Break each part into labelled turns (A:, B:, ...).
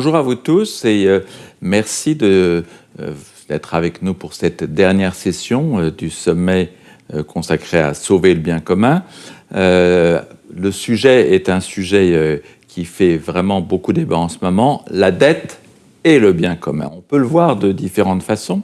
A: Bonjour à vous tous et euh, merci euh, d'être avec nous pour cette dernière session euh, du sommet consacré à sauver le bien commun. le sujet est un sujet qui fait vraiment beaucoup débat en ce moment, la dette et le bien commun. On peut le voir de différentes façons.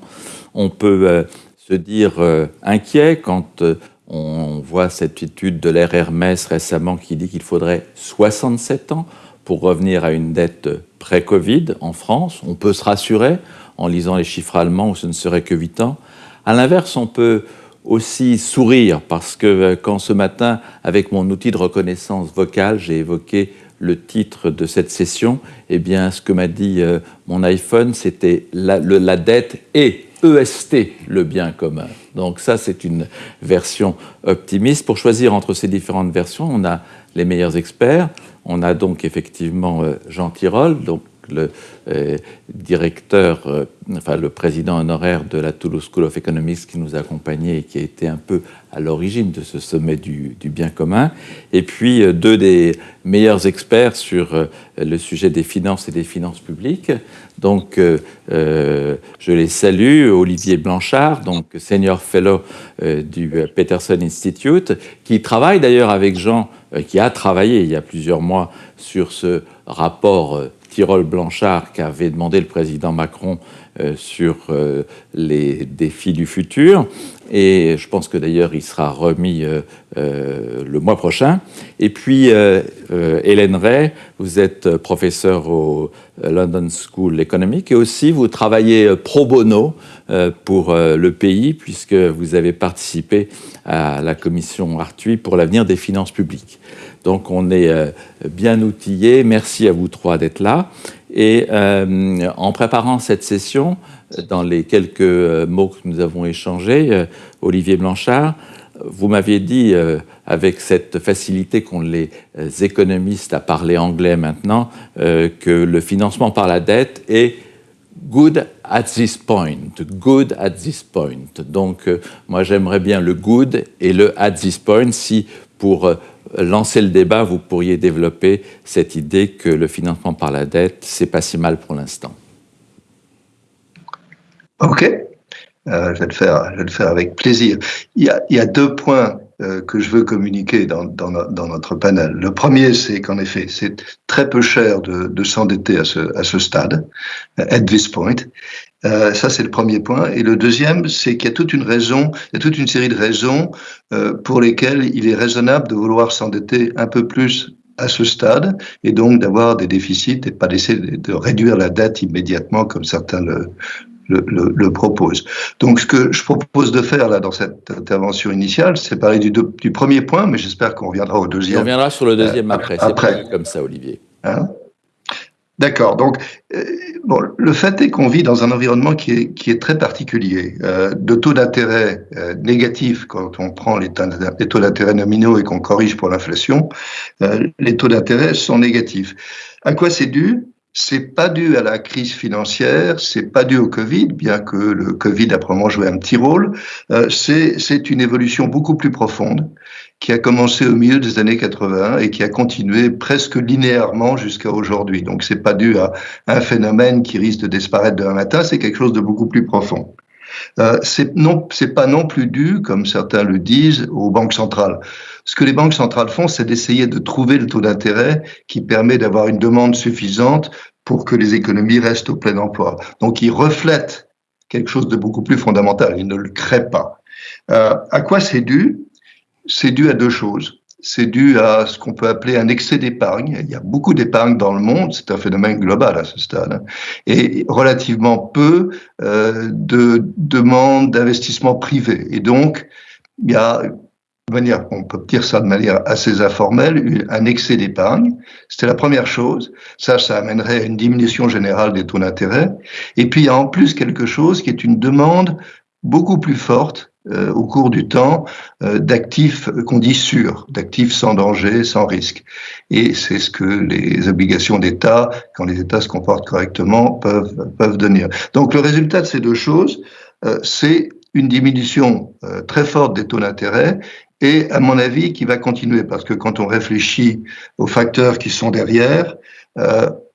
A: On peut se dire inquiet quand on voit cette étude de l'ère Hermès récemment qui dit qu'il faudrait 67 ans pour revenir à une dette pré-Covid en France. On peut se rassurer en lisant les chiffres allemands où ce ne serait que 8 ans. À l'inverse, on peut aussi sourire parce que euh, quand ce matin, avec mon outil de reconnaissance vocale, j'ai évoqué le titre de cette session, eh bien, ce que m'a dit euh, mon iPhone, c'était la, la, dette et EST, le bien commun. Donc ça, c'est une version optimiste. Pour choisir entre ces différentes versions, on a les meilleurs experts. On a donc effectivement euh, Jean Tirole, le euh, directeur, euh, le président honoraire de la Toulouse School of Economics qui nous a accompagnés et qui a été un peu à l'origine de ce sommet du, bien commun. Et puis deux des meilleurs experts sur le sujet des finances et des finances publiques. Donc je les salue, Olivier Blanchard, donc senior fellow du Peterson Institute, qui travaille d'ailleurs avec Jean euh, qui a travaillé il y a plusieurs mois sur ce rapport euh, Tirol-Blanchard qu'avait demandé le président Macron euh, sur les défis du futur. Et je pense que d'ailleurs, il sera remis le mois prochain. Et puis, Hélène Ray, vous êtes professeure au London School Economic et aussi vous travaillez pro bono pour le pays puisque vous avez participé à la commission Arthuis pour l'avenir des finances publiques. Donc on est euh, bien outillés. Merci à vous trois d'être là. Et euh, en préparant cette session, dans les quelques euh, mots que nous avons échangés, Olivier Blanchard, vous m'aviez dit, avec cette facilité qu'ont les économistes à parler anglais maintenant, que le financement par la dette est good at this point, good at this point. Donc, moi, j'aimerais bien le good et le at this point si, pour lancer le débat, vous pourriez développer cette idée que le financement par la dette, c'est pas si mal pour l'instant.
B: Ok, euh, je, vais le faire, je vais le faire avec plaisir. Il y a, deux points euh, que je veux communiquer dans, notre panel. Le premier, c'est qu'en effet, c'est très peu cher de, s'endetter à ce stade, at this point. Euh, ça, c'est le premier point. Et le deuxième, c'est qu'il y a toute une raison, il y a toute une série de raisons euh, pour lesquelles il est raisonnable de vouloir s'endetter un peu plus à ce stade et donc d'avoir des déficits et pas d'essayer de réduire la dette immédiatement comme certains le, le, le, proposent. Donc, ce que je propose de faire là dans cette intervention initiale, c'est parler du, du, premier point, mais j'espère qu'on reviendra au deuxième.
A: On reviendra sur le deuxième euh, après. après. comme ça, Olivier. Hein?
B: D'accord. Donc, euh, bon, le fait est qu'on vit dans un environnement qui est, qui est très particulier, euh, de taux d'intérêt euh, négatifs quand on prend les, taux d'intérêt nominaux et qu'on corrige pour l'inflation. Euh, les taux d'intérêt sont négatifs. À quoi c'est dû? C'est pas dû à la crise financière, c'est pas dû au Covid, bien que le Covid a probablement joué un petit rôle. Euh, c'est une évolution beaucoup plus profonde qui a commencé au milieu des années 80 et qui a continué presque linéairement jusqu'à aujourd'hui. Donc c'est pas dû à un phénomène qui risque de disparaître demain matin, c'est quelque chose de beaucoup plus profond. Euh, c'est non, c'est pas non plus dû, comme certains le disent, aux banques centrales. Ce que les banques centrales font, c'est d'essayer de trouver le taux d'intérêt qui permet d'avoir une demande suffisante pour que les économies restent au plein emploi. Donc, ils reflètent quelque chose de beaucoup plus fondamental. Ils ne le créent pas. Euh, à quoi c'est dû? C'est dû à deux choses c'est dû à ce qu'on peut appeler un excès d'épargne. Il y a beaucoup d'épargne dans le monde, c'est un phénomène global à ce stade, hein. et relativement peu euh, de demandes d'investissement privé. Et donc, il y a de manière, on peut dire ça de manière assez informelle, un excès d'épargne. C'était la première chose. Ça, ça amènerait à une diminution générale des taux d'intérêt. Et puis, il y a en plus quelque chose qui est une demande beaucoup plus forte euh, au cours du temps euh, d'actifs qu'on dit sûrs, d'actifs sans danger, sans risque. Et c'est ce que les obligations d'État, quand les États se comportent correctement, peuvent, peuvent donner. Donc le résultat de ces deux choses, euh, c'est une diminution très forte des taux d'intérêt et à mon avis qui va continuer parce que quand on réfléchit aux facteurs qui sont derrière, euh,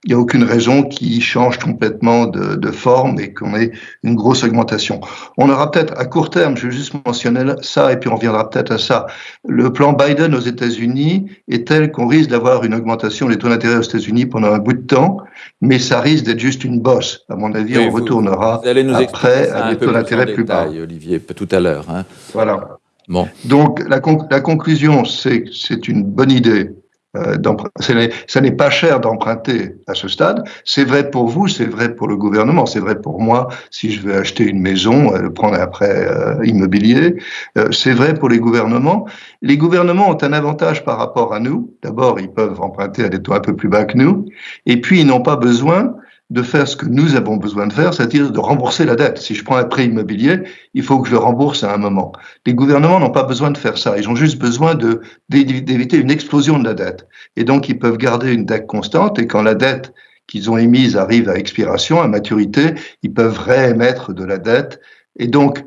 B: il n'y a aucune raison qui change complètement de, de forme et qu'on ait une grosse augmentation. On aura peut-être à court terme, je vais juste mentionner ça et puis on reviendra peut-être à ça. Le plan Biden aux États-Unis est tel qu'on risque d'avoir une augmentation des taux d'intérêt aux États-Unis pendant un bout de temps, mais ça risque d'être juste une bosse. À mon avis, on retournera après à des taux d'intérêt plus, bas.
A: Olivier, tout à l'heure. Hein.
B: Voilà. Bon. Donc la, la conclusion, c'est que c'est une bonne idée euh, ça n'est pas cher d'emprunter à ce stade. C'est vrai pour vous, c'est vrai pour le gouvernement, c'est vrai pour moi si je veux acheter une maison, euh, le prendre après euh, immobilier. Euh, c'est vrai pour les gouvernements. Les gouvernements ont un avantage par rapport à nous. D'abord, ils peuvent emprunter à des taux un peu plus bas que nous, et puis ils n'ont pas besoin de faire ce que nous avons besoin de faire, c'est-à-dire de rembourser la dette. Si je prends un prêt immobilier, il faut que je le rembourse à un moment. Les gouvernements n'ont pas besoin de faire ça. Ils ont juste besoin d'éviter une explosion de la dette. Et donc, ils peuvent garder une dette constante. Et quand la dette qu'ils ont émise arrive à expiration, à maturité, ils peuvent réémettre de la dette. Et donc,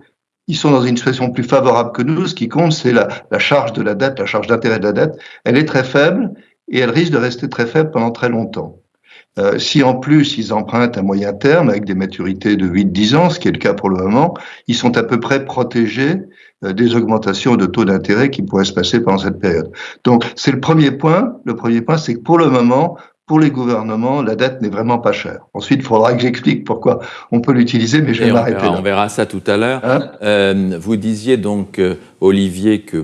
B: ils sont dans une situation plus favorable que nous. Ce qui compte, c'est la, la charge de la dette, la charge d'intérêt de la dette. Elle est très faible et elle risque de rester très faible pendant très longtemps. Euh, si en plus ils empruntent à moyen terme avec des maturités de 8-10 ans, ce qui est le cas pour le moment, ils sont à peu près protégés euh, des augmentations de taux d'intérêt qui pourraient se passer pendant cette période. Donc c'est le premier point. Le premier point, c'est que pour le moment, pour les gouvernements, la dette n'est vraiment pas chère. Ensuite, il faudra que j'explique pourquoi on peut l'utiliser, mais je vais m'arrêter là.
A: On verra ça tout à l'heure. Hein euh, vous disiez donc, Olivier, que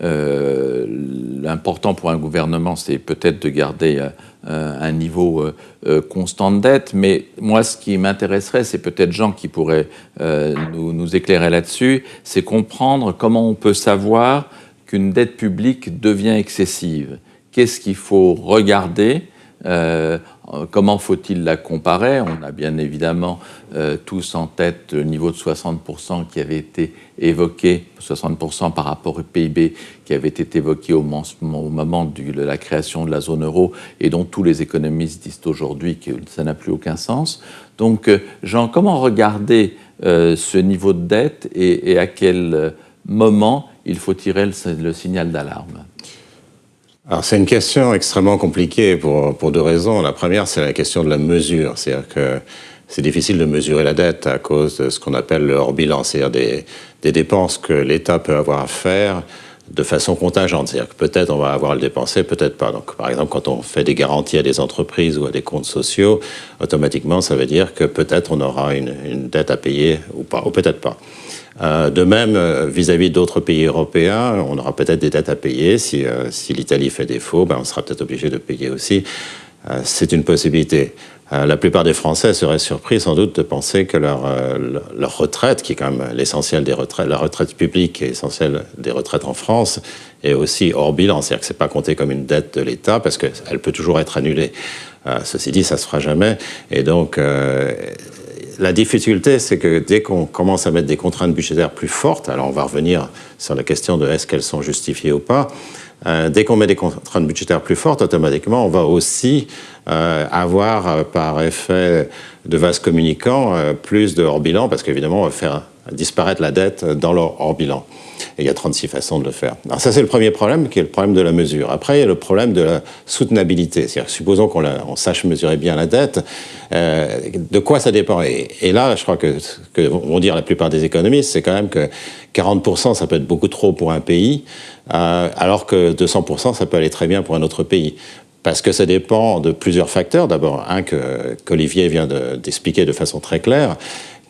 A: l'important pour un gouvernement, c'est peut-être de garder un niveau euh, constant de dette, mais moi, ce qui m'intéresserait, c'est peut-être Jean qui pourrait nous, nous éclairer là-dessus, c'est comprendre comment on peut savoir qu'une dette publique devient excessive. Qu'est-ce qu'il faut regarder euh, comment faut-il la comparer? On a bien évidemment euh, tous en tête le niveau de 60% qui avait été évoqué, 60% par rapport au PIB qui avait été évoqué au, moment de la création de la zone euro et dont tous les économistes disent aujourd'hui que ça n'a plus aucun sens. Donc, euh, Jean, comment regarder ce niveau de dette et, à quel moment il faut tirer le signal d'alarme?
C: Alors c'est une question extrêmement compliquée pour, pour deux raisons. La première, c'est la question de la mesure. C'est-à-dire que c'est difficile de mesurer la dette à cause de ce qu'on appelle le hors-bilan, c'est-à-dire des, des, dépenses que l'État peut avoir à faire de façon contingente. C'est-à-dire que peut-être on va avoir à le dépenser, peut-être pas. Donc par exemple, quand on fait des garanties à des entreprises ou à des comptes sociaux, automatiquement, ça veut dire que peut-être on aura une, une dette à payer ou pas, ou peut-être pas. Euh, de même, euh, vis-à-vis d'autres pays européens, on aura peut-être des dettes à payer. Si, euh, l'Italie fait défaut, ben on sera peut-être obligé de payer aussi. C'est une possibilité. La plupart des Français seraient surpris sans doute de penser que leur, leur retraite, qui est quand même l'essentiel des retraites, la retraite publique est essentielle des retraites en France, est aussi hors bilan. C'est-à-dire que c'est pas compté comme une dette de l'État parce qu'elle peut toujours être annulée. ceci dit, ça se fera jamais. Et donc, la difficulté, c'est que dès qu'on commence à mettre des contraintes budgétaires plus fortes, alors on va revenir sur la question de est-ce qu'elles sont justifiées ou pas, euh, dès qu'on met des contraintes budgétaires plus fortes, automatiquement, on va aussi euh, avoir, euh, par effet de vase communicant, plus de hors-bilan, parce qu'évidemment, on va faire disparaître la dette dans leur hors-bilan. Et il y a 36 façons de le faire. Alors ça, c'est le premier problème, qui est le problème de la mesure. Après, il y a le problème de la soutenabilité. C'est-à-dire, supposons qu'on sache mesurer bien la dette, euh, de quoi ça dépend? Et, là, je crois que ce que vont dire la plupart des économistes, c'est quand même que 40%, ça peut être beaucoup trop pour un pays, euh, alors que 200%, ça peut aller très bien pour un autre pays parce que ça dépend de plusieurs facteurs. D'abord, un qu'Olivier vient d'expliquer de, façon très claire,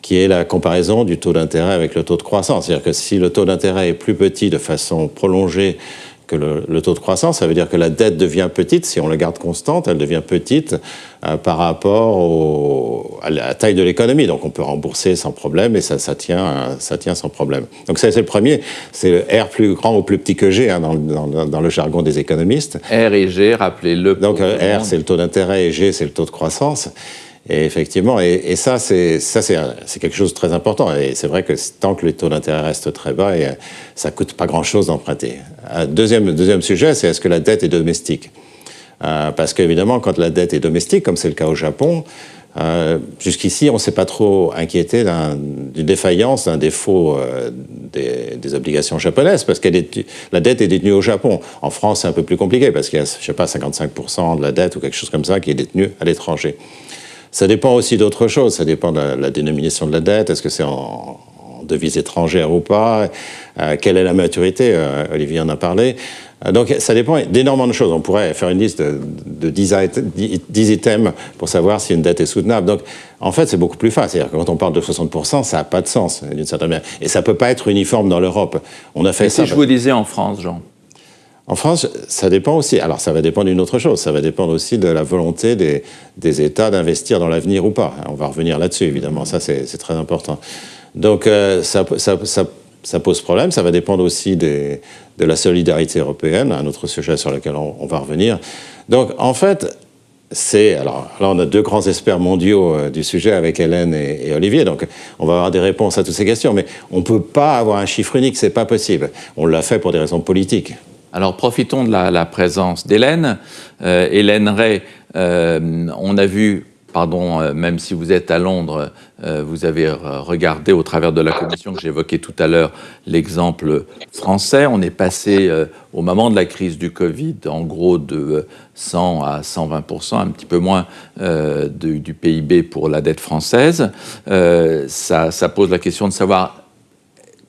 C: qui est la comparaison du taux d'intérêt avec le taux de croissance. C'est-à-dire que si le taux d'intérêt est plus petit de façon prolongée que le, taux de croissance, ça veut dire que la dette devient petite, si on la garde constante, elle devient petite euh, par rapport à la taille de l'économie. Donc on peut rembourser sans problème et ça, ça, tient, ça tient sans problème. Donc ça c'est le premier, c'est le R plus grand ou plus petit que G hein, dans, dans, le jargon des économistes.
A: R et G, rappelez-le.
C: Donc euh, R c'est le taux d'intérêt et G c'est le taux de croissance. Et effectivement, et, ça, c'est quelque chose de très important. Et c'est vrai que tant que les taux d'intérêt restent très bas, et, ça coûte pas grand-chose d'emprunter. Deuxième deuxième sujet, c'est est-ce que la dette est domestique? Euh, Parce qu'évidemment, quand la dette est domestique, comme c'est le cas au Japon, Euh, jusqu'ici, on ne s'est pas trop inquiété d'une défaillance, d'un défaut euh, des, obligations japonaises, parce que la dette est détenue au Japon. En France, c'est un peu plus compliqué, parce qu'il y a, je sais pas, 55% de la dette ou quelque chose comme ça qui est détenue à l'étranger. Ça dépend aussi d'autres choses. Ça dépend de la, dénomination de la dette. Est-ce que c'est en, devise étrangère ou pas? Euh, Quelle est la maturité? Olivier en a parlé. Euh, donc ça dépend d'énormément de choses. On pourrait faire une liste de, 10, items pour savoir si une dette est soutenable. Donc en fait, c'est beaucoup plus facile. C'est-à-dire que quand on parle de 60%, ça n'a pas de sens d'une certaine manière. Et ça ne peut pas être uniforme dans l'Europe.
A: On a fait ça. Si je vous disais en France, Jean
C: en France, ça dépend aussi. Alors, ça va dépendre d'une autre chose. Ça va dépendre aussi de la volonté des, États d'investir dans l'avenir ou pas. On va revenir là-dessus, évidemment. Ça, c'est très important. Donc, euh, ça, pose problème. Ça va dépendre aussi de la solidarité européenne, un autre sujet sur lequel on, va revenir. Donc, en fait, c'est. Alors là, on a deux grands experts mondiaux euh, du sujet avec Hélène et, Olivier, donc on va avoir des réponses à toutes ces questions, mais on ne peut pas avoir un chiffre unique, c'est pas possible. On l'a fait pour des raisons politiques.
A: Alors profitons de la, présence d'Hélène. Euh, Hélène Ray, euh, on a vu pardon, euh, même si vous êtes à Londres, vous avez regardé au travers de la commission que j'évoquais tout à l'heure l'exemple français. On est passé au moment de la crise du Covid, en gros de 100 à 120 un petit peu moins du PIB pour la dette française. Ça, ça pose la question de savoir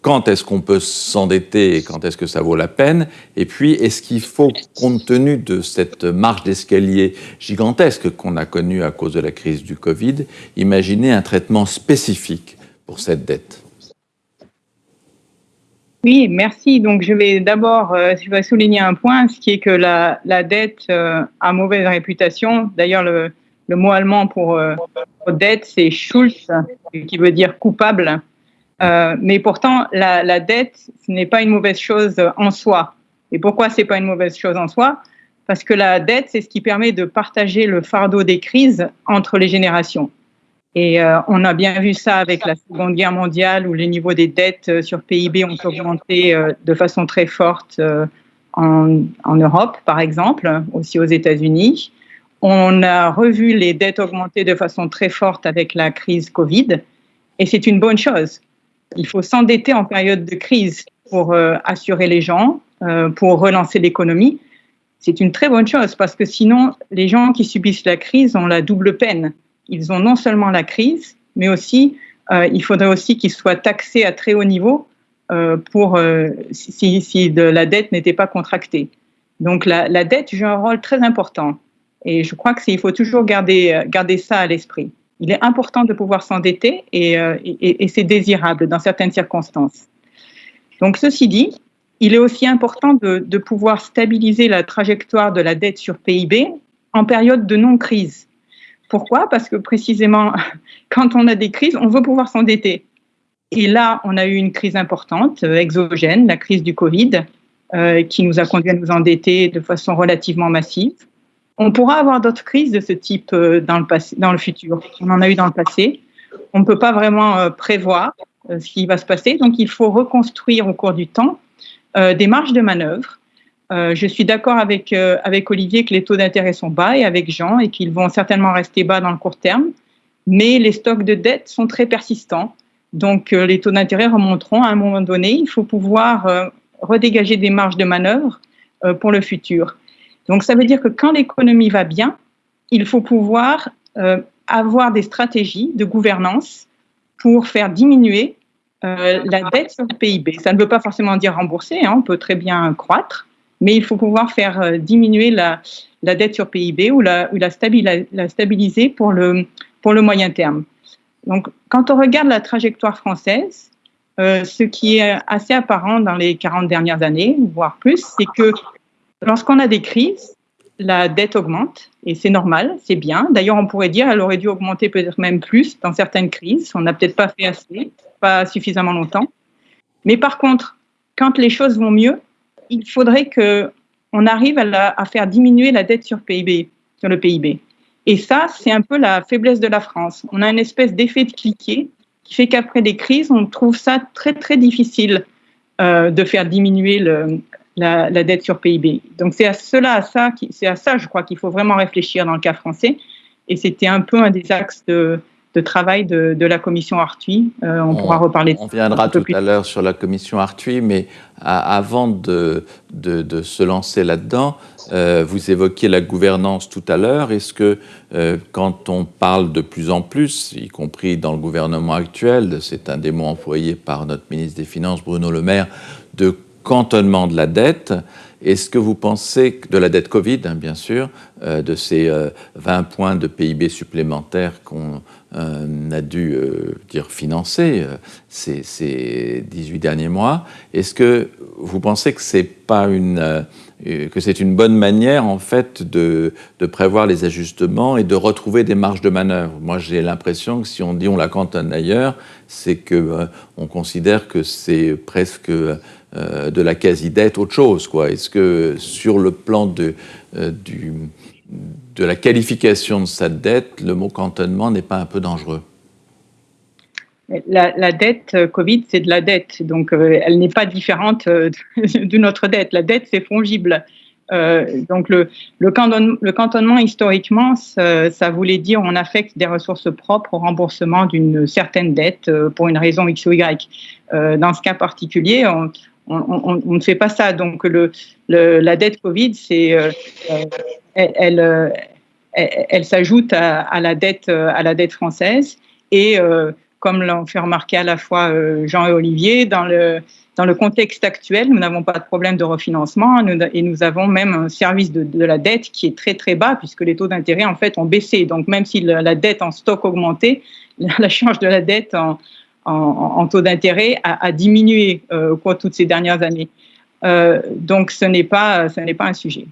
A: quand est-ce qu'on peut s'endetter et quand est-ce que ça vaut la peine Et puis, est-ce qu'il faut, compte tenu de cette marge d'escalier gigantesque qu'on a connue à cause de la crise du Covid, imaginer un traitement spécifique pour cette dette?
D: Oui, merci. Donc, je vais d'abord euh, souligner un point, ce qui est que la, dette euh, a mauvaise réputation. D'ailleurs, le, mot allemand pour, euh, pour dette, c'est Schulz, qui veut dire coupable. Euh, mais pourtant, la, la dette, ce n'est pas une mauvaise chose en soi. Et pourquoi c'est pas une mauvaise chose en soi? Parce que la dette, c'est ce qui permet de partager le fardeau des crises entre les générations. Et euh, on a bien vu ça avec la Seconde Guerre mondiale, où les niveaux des dettes euh, sur PIB ont augmenté de façon très forte en, en, Europe, par exemple, aussi aux États-Unis. On a revu les dettes augmenter de façon très forte avec la crise Covid, et c'est une bonne chose il faut s'endetter en période de crise pour euh, assurer les gens, euh, pour relancer l'économie. C'est une très bonne chose parce que sinon, les gens qui subissent la crise ont la double peine. Ils ont non seulement la crise, mais aussi, euh, il faudrait aussi qu'ils soient taxés à très haut niveau pour si, la dette n'était pas contractée. Donc la, dette joue un rôle très important. Et je crois qu'il faut toujours garder ça à l'esprit il est important de pouvoir s'endetter euh, et, c'est désirable dans certaines circonstances. Donc, ceci dit, il est aussi important de, pouvoir stabiliser la trajectoire de la dette sur PIB en période de non-crise. Pourquoi? Parce que précisément, quand on a des crises, on veut pouvoir s'endetter. Et là, on a eu une crise importante, euh, exogène, la crise du Covid, euh, qui nous a conduit à nous endetter de façon relativement massive. On pourra avoir d'autres crises de ce type euh, dans le, futur. On en a eu dans le passé. On ne peut pas vraiment euh, prévoir euh, ce qui va se passer. Donc, il faut reconstruire au cours du temps des marges de manœuvre. je suis d'accord avec, avec Olivier que les taux d'intérêt sont bas et avec Jean et qu'ils vont certainement rester bas dans le court terme. Mais les stocks de dette sont très persistants. Donc, les taux d'intérêt remonteront à un moment donné. Il faut pouvoir redégager des marges de manœuvre pour le futur. Donc ça veut dire que quand l'économie va bien, il faut pouvoir euh, avoir des stratégies de gouvernance pour faire diminuer euh, la dette sur le PIB. Ça ne veut pas forcément dire rembourser, hein, on peut très bien croître, mais il faut pouvoir faire euh, diminuer la, dette sur PIB ou la, la, stabiliser pour le, pour le moyen terme. Donc quand on regarde la trajectoire française, ce qui est assez apparent dans les 40 dernières années, voire plus, c'est que Lorsqu'on a des crises, la dette augmente et c'est normal, c'est bien. D'ailleurs, on pourrait dire qu'elle aurait dû augmenter peut-être même plus dans certaines crises. On n'a peut-être pas fait assez, pas suffisamment longtemps. Mais par contre, quand les choses vont mieux, il faudrait que on arrive à, faire diminuer la dette sur PIB, sur le PIB. Et ça, c'est un peu la faiblesse de la France. On a une espèce d'effet de cliquet qui fait qu'après des crises, on trouve ça très très difficile euh, de faire diminuer le, la, dette sur PIB. Donc c'est à cela, à ça, c'est à ça, je crois qu'il faut vraiment réfléchir dans le cas français. et c'était un peu un des axes de, travail de, la commission Arthuis. on, pourra reparler
A: de On viendra tout à l'heure sur la commission Arthuis, mais avant de, de, se lancer là-dedans, vous évoquiez la gouvernance tout à l'heure. Est-ce que quand on parle de plus en plus, y compris dans le gouvernement actuel, c'est un des mots employés par notre ministre des Finances, Bruno Le Maire, de cantonnement de la dette, est-ce que vous pensez, de la dette Covid, hein, bien sûr, euh, de ces 20 euh, points de PIB supplémentaires qu'on euh, a dû financer ces, ces, 18 derniers mois, est-ce que vous pensez que c'est pas une que c'est une bonne manière en fait de, de, prévoir les ajustements et de retrouver des marges de manœuvre? Moi, j'ai l'impression que si on dit on la cantonne ailleurs, c'est que on considère que c'est presque euh, de la quasi-dette autre chose Est-ce que sur le plan de, euh, de la qualification de sa dette, le mot cantonnement n'est pas un peu dangereux?
D: La, dette euh, Covid, c'est de la dette, donc elle n'est pas différente d'une autre dette. La dette, c'est fongible. donc le, le, cantonnement, historiquement, ça, voulait dire on affecte des ressources propres au remboursement d'une certaine dette pour une raison X ou Y. dans ce cas particulier, on, on, ne fait pas ça. Donc la dette Covid, euh, euh, elle, euh, elle, s'ajoute à, la dette la française et comme l'ont fait remarquer à la fois Jean et Olivier, dans le, contexte actuel, nous n'avons pas de problème de refinancement et nous avons même un service de, la dette qui est très très bas puisque les taux d'intérêt en fait ont baissé. Donc même si la, dette en stock augmentait, la charge de la dette en, en, taux d'intérêt a, diminué euh, au toutes ces dernières années. Euh, donc ce n'est pas, pas un sujet.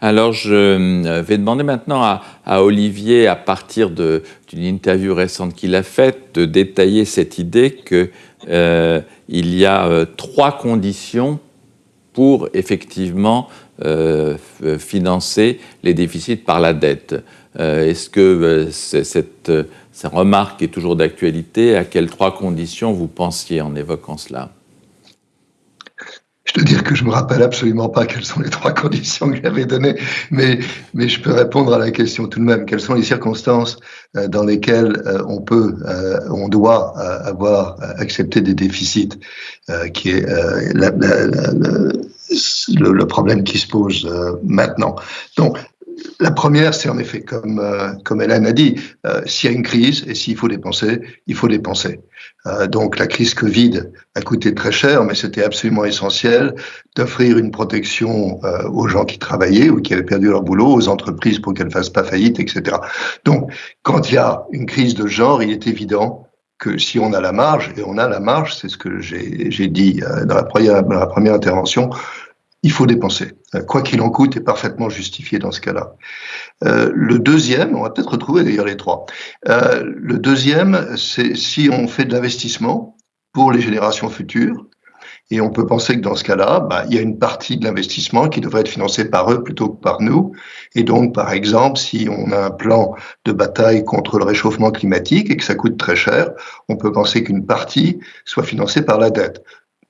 A: Alors, je euh, vais demander maintenant à, Olivier, à partir d'une interview récente qu'il a faite, de détailler cette idée qu'il il y a trois conditions pour effectivement financer les déficits par la dette. Est-ce que cette sa remarque est toujours d'actualité? À quelles trois conditions vous pensiez en évoquant cela?
B: Je dois dire que je me rappelle absolument pas quelles sont les trois conditions que j'avais données, mais, mais je peux répondre à la question tout de même. Quelles sont les circonstances euh, dans lesquelles euh, on peut, euh, on doit avoir accepté des déficits, qui est le, problème qui se pose maintenant? Donc, la première, c'est en effet, comme, euh, comme Hélène a dit, euh, s'il y a une crise et s'il faut dépenser, il faut dépenser. Euh, donc la crise Covid a coûté très cher, mais c'était absolument essentiel d'offrir une protection aux gens qui travaillaient ou qui avaient perdu leur boulot, aux entreprises pour qu'elles ne fassent pas faillite, etc. Donc quand il y a une crise de genre, il est évident que si on a la marge, et on a la marge, c'est ce que j'ai dit dans la, première, dans la première intervention, il faut dépenser. Euh, quoi qu'il en coûte est parfaitement justifié dans ce cas-là. Euh, le deuxième, on va peut-être retrouver d'ailleurs les trois. Euh, le deuxième, c'est si on fait de l'investissement pour les générations futures, et on peut penser que dans ce cas-là, bah, il y a une partie de l'investissement qui devrait être financée par eux plutôt que par nous. Et donc, par exemple, si on a un plan de bataille contre le réchauffement climatique et que ça coûte très cher, on peut penser qu'une partie soit financée par la dette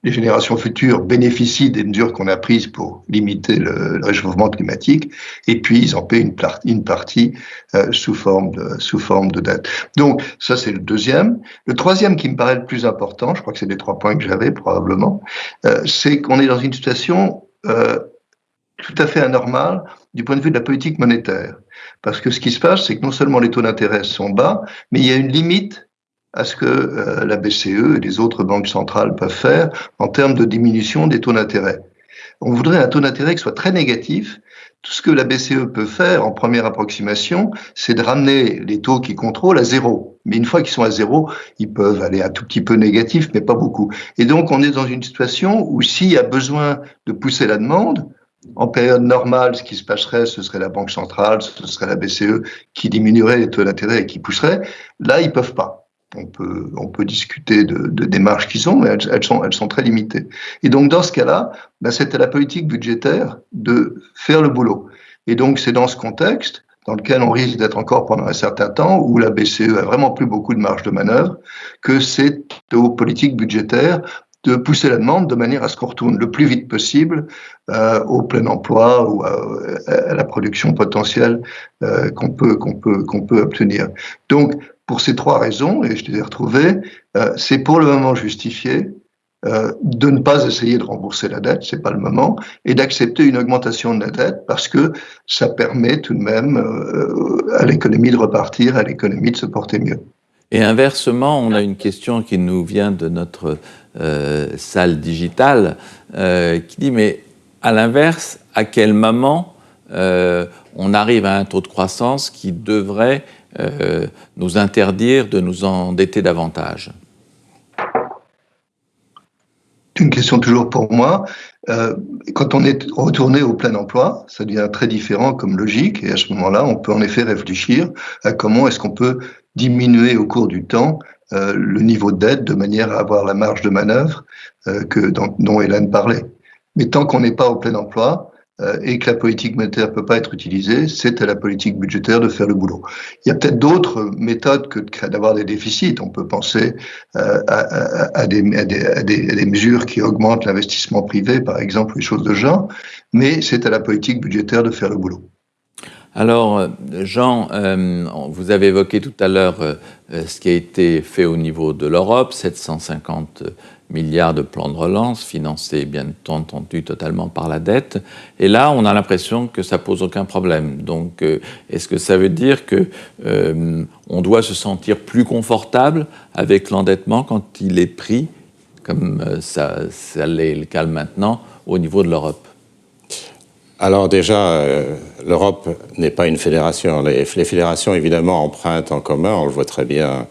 B: les générations futures bénéficient des mesures qu'on a prises pour limiter le, réchauffement climatique, et puis ils en paient une, partie euh, sous, forme de, sous forme de dette. Donc ça c'est le deuxième. Le troisième qui me paraît le plus important, je crois que c'est les trois points que j'avais probablement, euh, c'est qu'on est dans une situation euh, tout à fait anormale du point de vue de la politique monétaire. Parce que ce qui se passe, c'est que non seulement les taux d'intérêt sont bas, mais il y a une limite à ce que euh, la BCE et les autres banques centrales peuvent faire en termes de diminution des taux d'intérêt. On voudrait un taux d'intérêt qui soit très négatif. Tout ce que la BCE peut faire en première approximation, c'est de ramener les taux qu'ils contrôlent à zéro. Mais une fois qu'ils sont à zéro, ils peuvent aller un tout petit peu négatif, mais pas beaucoup. Et donc, on est dans une situation où s'il y a besoin de pousser la demande, en période normale, ce qui se passerait, ce serait la Banque centrale, ce serait la BCE qui diminuerait les taux d'intérêt et qui pousserait. Là, ils peuvent pas on peut, on peut discuter de, de démarches qui sont, mais elles, sont, elles sont très limitées. Et donc, dans ce cas-là, ben, c'était la politique budgétaire de faire le boulot. Et donc, c'est dans ce contexte dans lequel on risque d'être encore pendant un certain temps, où la BCE a vraiment plus beaucoup de marge de manœuvre, que c'est aux politiques budgétaires de pousser la demande de manière à ce qu'on retourne le plus vite possible euh, au plein emploi ou à, la production potentielle euh, qu'on peut qu'on peut qu'on peut obtenir. Donc pour ces trois raisons, et je les ai retrouvées, euh, c'est pour le moment justifié euh, de ne pas essayer de rembourser la dette, c'est pas le moment, et d'accepter une augmentation de la dette parce que ça permet tout de même euh, à l'économie de repartir, à l'économie de se porter mieux.
A: Et inversement, on a une question qui nous vient de notre salle digitale qui dit mais à l'inverse, à quel moment on arrive à un taux de croissance qui devrait nous interdire de nous endetter davantage
B: une question toujours pour moi. Euh, quand on est retourné au plein emploi, ça devient très différent comme logique, et à ce moment-là, on peut en effet réfléchir à comment est-ce qu'on peut diminuer au cours du temps euh, le niveau de dette de manière à avoir la marge de manœuvre euh, que, dont, Hélène parlait. Mais tant qu'on n'est pas au plein emploi, euh, et que la politique monétaire peut pas être utilisée, c'est à la politique budgétaire de faire le boulot. Il y a peut-être d'autres méthodes que d'avoir des déficits. On peut penser euh, à, des, mesures qui augmentent l'investissement privé, par exemple, des choses de genre, mais c'est à la politique budgétaire de faire le boulot.
A: Alors, Jean, euh, vous avez évoqué tout à l'heure ce qui a été fait au niveau de l'Europe, 750 milliards de plans de relance, financés bien entendu totalement par la dette. Et là, on a l'impression que ça pose aucun problème. Donc, euh, est-ce que ça veut dire que euh, on doit se sentir plus confortable avec l'endettement quand il est pris, comme euh, ça l'est le cas maintenant, au niveau de l'Europe?
C: Alors déjà, l'Europe n'est pas une fédération. Les, fédérations, évidemment, empruntent en commun, on le voit très bien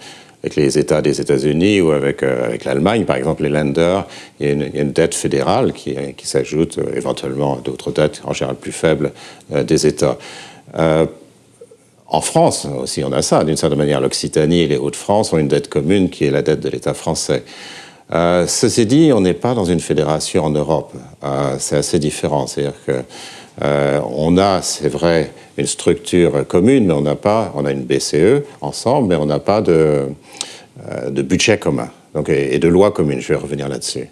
C: avec les États des États-Unis ou avec, euh, l'Allemagne, par exemple, les lenders, il y a une, dette fédérale qui, s'ajoute euh, éventuellement à d'autres dettes, en général plus faibles, euh, des États. en France aussi, on a ça. D'une certaine manière, l'Occitanie et les Hauts-de-France ont une dette commune qui est la dette de l'État français. Ceci dit, on n'est pas dans une fédération en Europe. c'est assez différent. C'est-à-dire que on a, c'est vrai, une structure commune, mais on n'a pas, on a une BCE ensemble, mais on n'a pas de, euh, de budget commun donc, et, de loi commune. Je vais revenir là-dessus.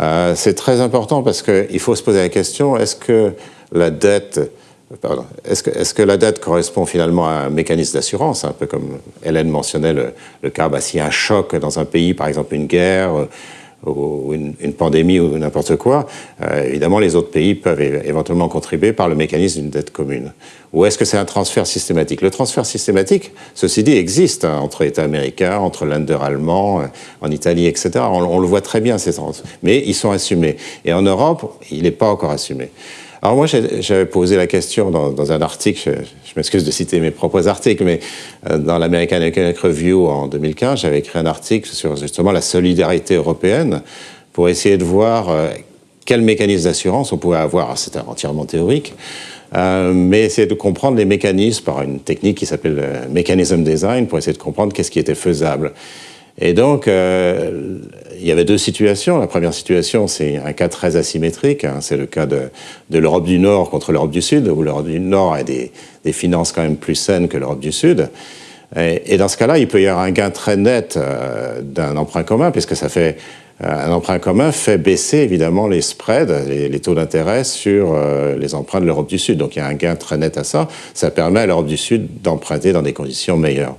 C: Euh, c'est très important parce qu'il faut se poser la question est-ce que la dette. Est-ce que, la dette correspond finalement à un mécanisme d'assurance, un peu comme Hélène mentionnait le, cas, bah, s'il y a un choc dans un pays, par exemple une guerre, ou une, pandémie ou n'importe quoi, euh, évidemment, les autres pays peuvent éventuellement contribuer par le mécanisme d'une dette commune. Ou est-ce que c'est un transfert systématique? Le transfert systématique, ceci dit, existe hein, entre États américains, entre Länder allemands, euh, en Italie, etc. On, on, le voit très bien, ces transferts. Mais ils sont assumés. Et en Europe, il n'est pas encore assumé. Alors moi, j'avais posé la question dans, un article, je, m'excuse de citer mes propres articles, mais euh, dans l'American Economic Review en 2015, j'avais écrit un article sur justement la solidarité européenne pour essayer de voir euh, quel mécanisme d'assurance on pouvait avoir. C'était entièrement théorique. Euh, mais essayer de comprendre les mécanismes par une technique qui s'appelle le mechanism design pour essayer de comprendre qu'est-ce qui était faisable. Et donc, euh, il y avait deux situations. La première situation, c'est un cas très asymétrique. Hein. C'est le cas de, de l'Europe du Nord contre l'Europe du Sud, où l'Europe du Nord a des, des, finances quand même plus saines que l'Europe du Sud. Et, et dans ce cas-là, il peut y avoir un gain très net euh, d'un emprunt commun, puisque ça fait euh, un emprunt commun fait baisser évidemment les spreads, les, les taux d'intérêt sur euh, les emprunts de l'Europe du Sud. Donc il y a un gain très net à ça. Ça permet à l'Europe du Sud d'emprunter dans des conditions meilleures.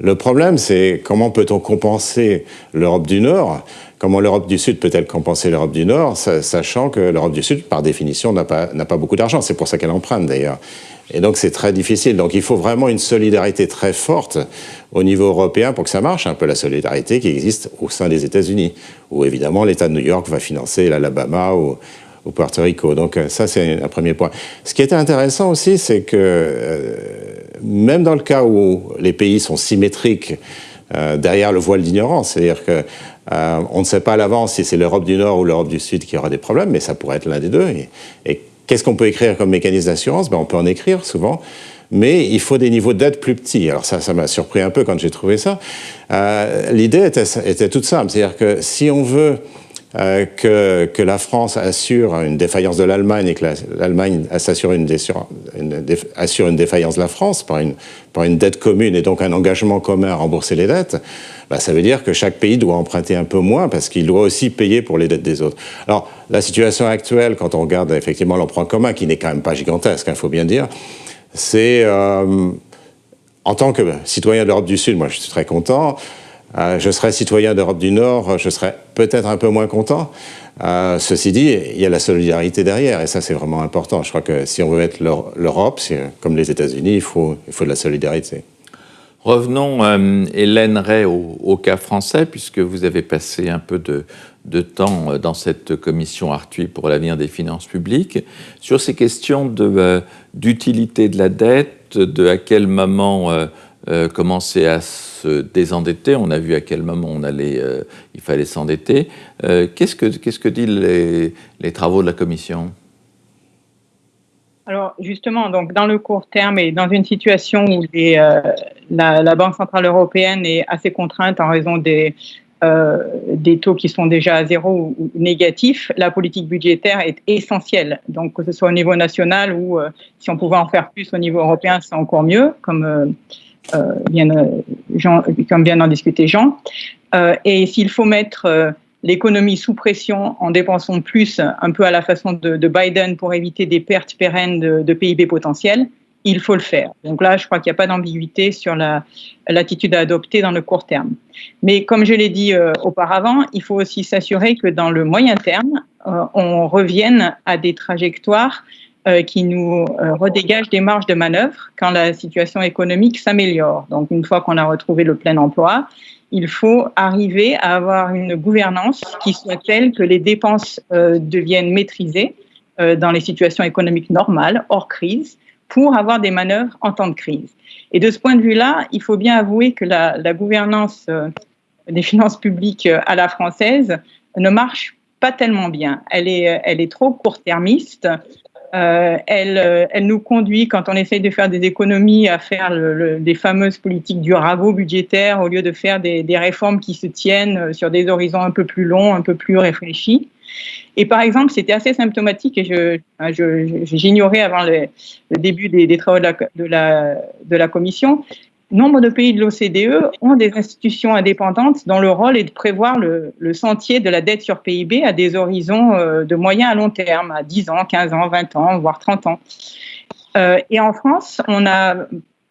C: Le problème, c'est comment peut-on compenser l'Europe du Nord? Comment l'Europe du Sud peut-elle compenser l'Europe du Nord, sachant que l'Europe du Sud, par définition, n'a pas, beaucoup d'argent? C'est pour ça qu'elle emprunte, d'ailleurs. Et donc, c'est très difficile. Donc, il faut vraiment une solidarité très forte au niveau européen pour que ça marche, un peu la solidarité qui existe au sein des États-Unis, où évidemment l'État de New York va financer l'Alabama ou, ou Puerto Rico. Donc, ça, c'est un premier point. Ce qui était intéressant aussi, c'est que euh, même dans le cas où les pays sont symétriques euh, derrière le voile d'ignorance, c'est-à-dire que euh, on ne sait pas à l'avance si c'est l'Europe du Nord ou l'Europe du Sud qui aura des problèmes, mais ça pourrait être l'un des deux. Et, qu'est-ce qu'on peut écrire comme mécanisme d'assurance? Ben, On peut en écrire souvent, mais il faut des niveaux d'aide plus petits. Alors ça, ça m'a surpris un peu quand j'ai trouvé ça. Euh, L'idée était, toute simple, c'est-à-dire que si on veut que, que, la France assure une défaillance de l'Allemagne et que l'Allemagne assure une, défaillance de la France par une, par une dette commune et donc un engagement commun à rembourser les dettes, bah, ça veut dire que chaque pays doit emprunter un peu moins parce qu'il doit aussi payer pour les dettes des autres. Alors, la situation actuelle, quand on regarde effectivement l'emprunt commun, qui n'est quand même pas gigantesque, il hein, faut bien dire, c'est, euh, en tant que citoyen d'Europe du Sud, moi je suis très content, euh, je serais citoyen d'Europe du Nord, je serais peut-être un peu moins content. Euh, ceci dit, il y a la solidarité derrière, et ça c'est vraiment important. Je crois que si on veut être l'Europe, comme les États-Unis, il faut, il faut de la solidarité.
A: Revenons, euh, Hélène Ray, au, cas français, puisque vous avez passé un peu de, temps dans cette commission Arthuis pour l'avenir des finances publiques, sur ces questions d'utilité de, la dette, de à quel moment euh, commencer à se désendetter. On a vu à quel moment on allait, euh, il fallait s'endetter. Euh, qu'est-ce que que disent les, travaux de la commission?
D: Alors justement, donc dans le court terme et dans une situation où la, la, Banque centrale européenne est assez contrainte en raison des des taux qui sont déjà à zéro ou négatifs, la politique budgétaire est essentielle. Donc, que ce soit au niveau national ou si on pouvait en faire plus au niveau européen, c'est encore mieux, comme euh, Jean, comme vient d'en discuter Jean. Euh, et s'il faut mettre euh, l'économie sous pression en dépensant plus, un peu à la façon de, Biden pour éviter des pertes pérennes de, PIB potentiel, il faut le faire. Donc là, je crois qu'il n'y a pas d'ambiguïté sur l'attitude à adopter dans le court terme. Mais comme je l'ai dit auparavant, il faut aussi s'assurer que dans le moyen terme, on revienne à des trajectoires euh, qui nous euh, redégage des marges de manœuvre quand la situation économique s'améliore. Donc, une fois qu'on a retrouvé le plein emploi, il faut arriver à avoir une gouvernance qui soit telle que les dépenses euh, deviennent maîtrisées dans les situations économiques normales, hors crise, pour avoir des manœuvres en temps de crise. Et de ce point de vue-là, il faut bien avouer que la, gouvernance des finances publiques à la française ne marche pas tellement bien. Elle est trop court-termiste. Euh, elle, euh, elle, nous conduit, quand on essaye de faire des économies, à faire le, des fameuses politiques du rabot budgétaire au lieu de faire des, réformes qui se tiennent euh, sur des horizons un peu plus longs, un peu plus réfléchis. Et par exemple, c'était assez symptomatique, et j'ignorais avant le, début des, travaux de la, de la commission, nombre de pays de l'OCDE ont des institutions indépendantes dont le rôle est de prévoir le, sentier de la dette sur PIB à des horizons euh, de moyen à long terme, à 10 ans, 15 ans, 20 ans, voire 30 ans. Euh, et en France, on a,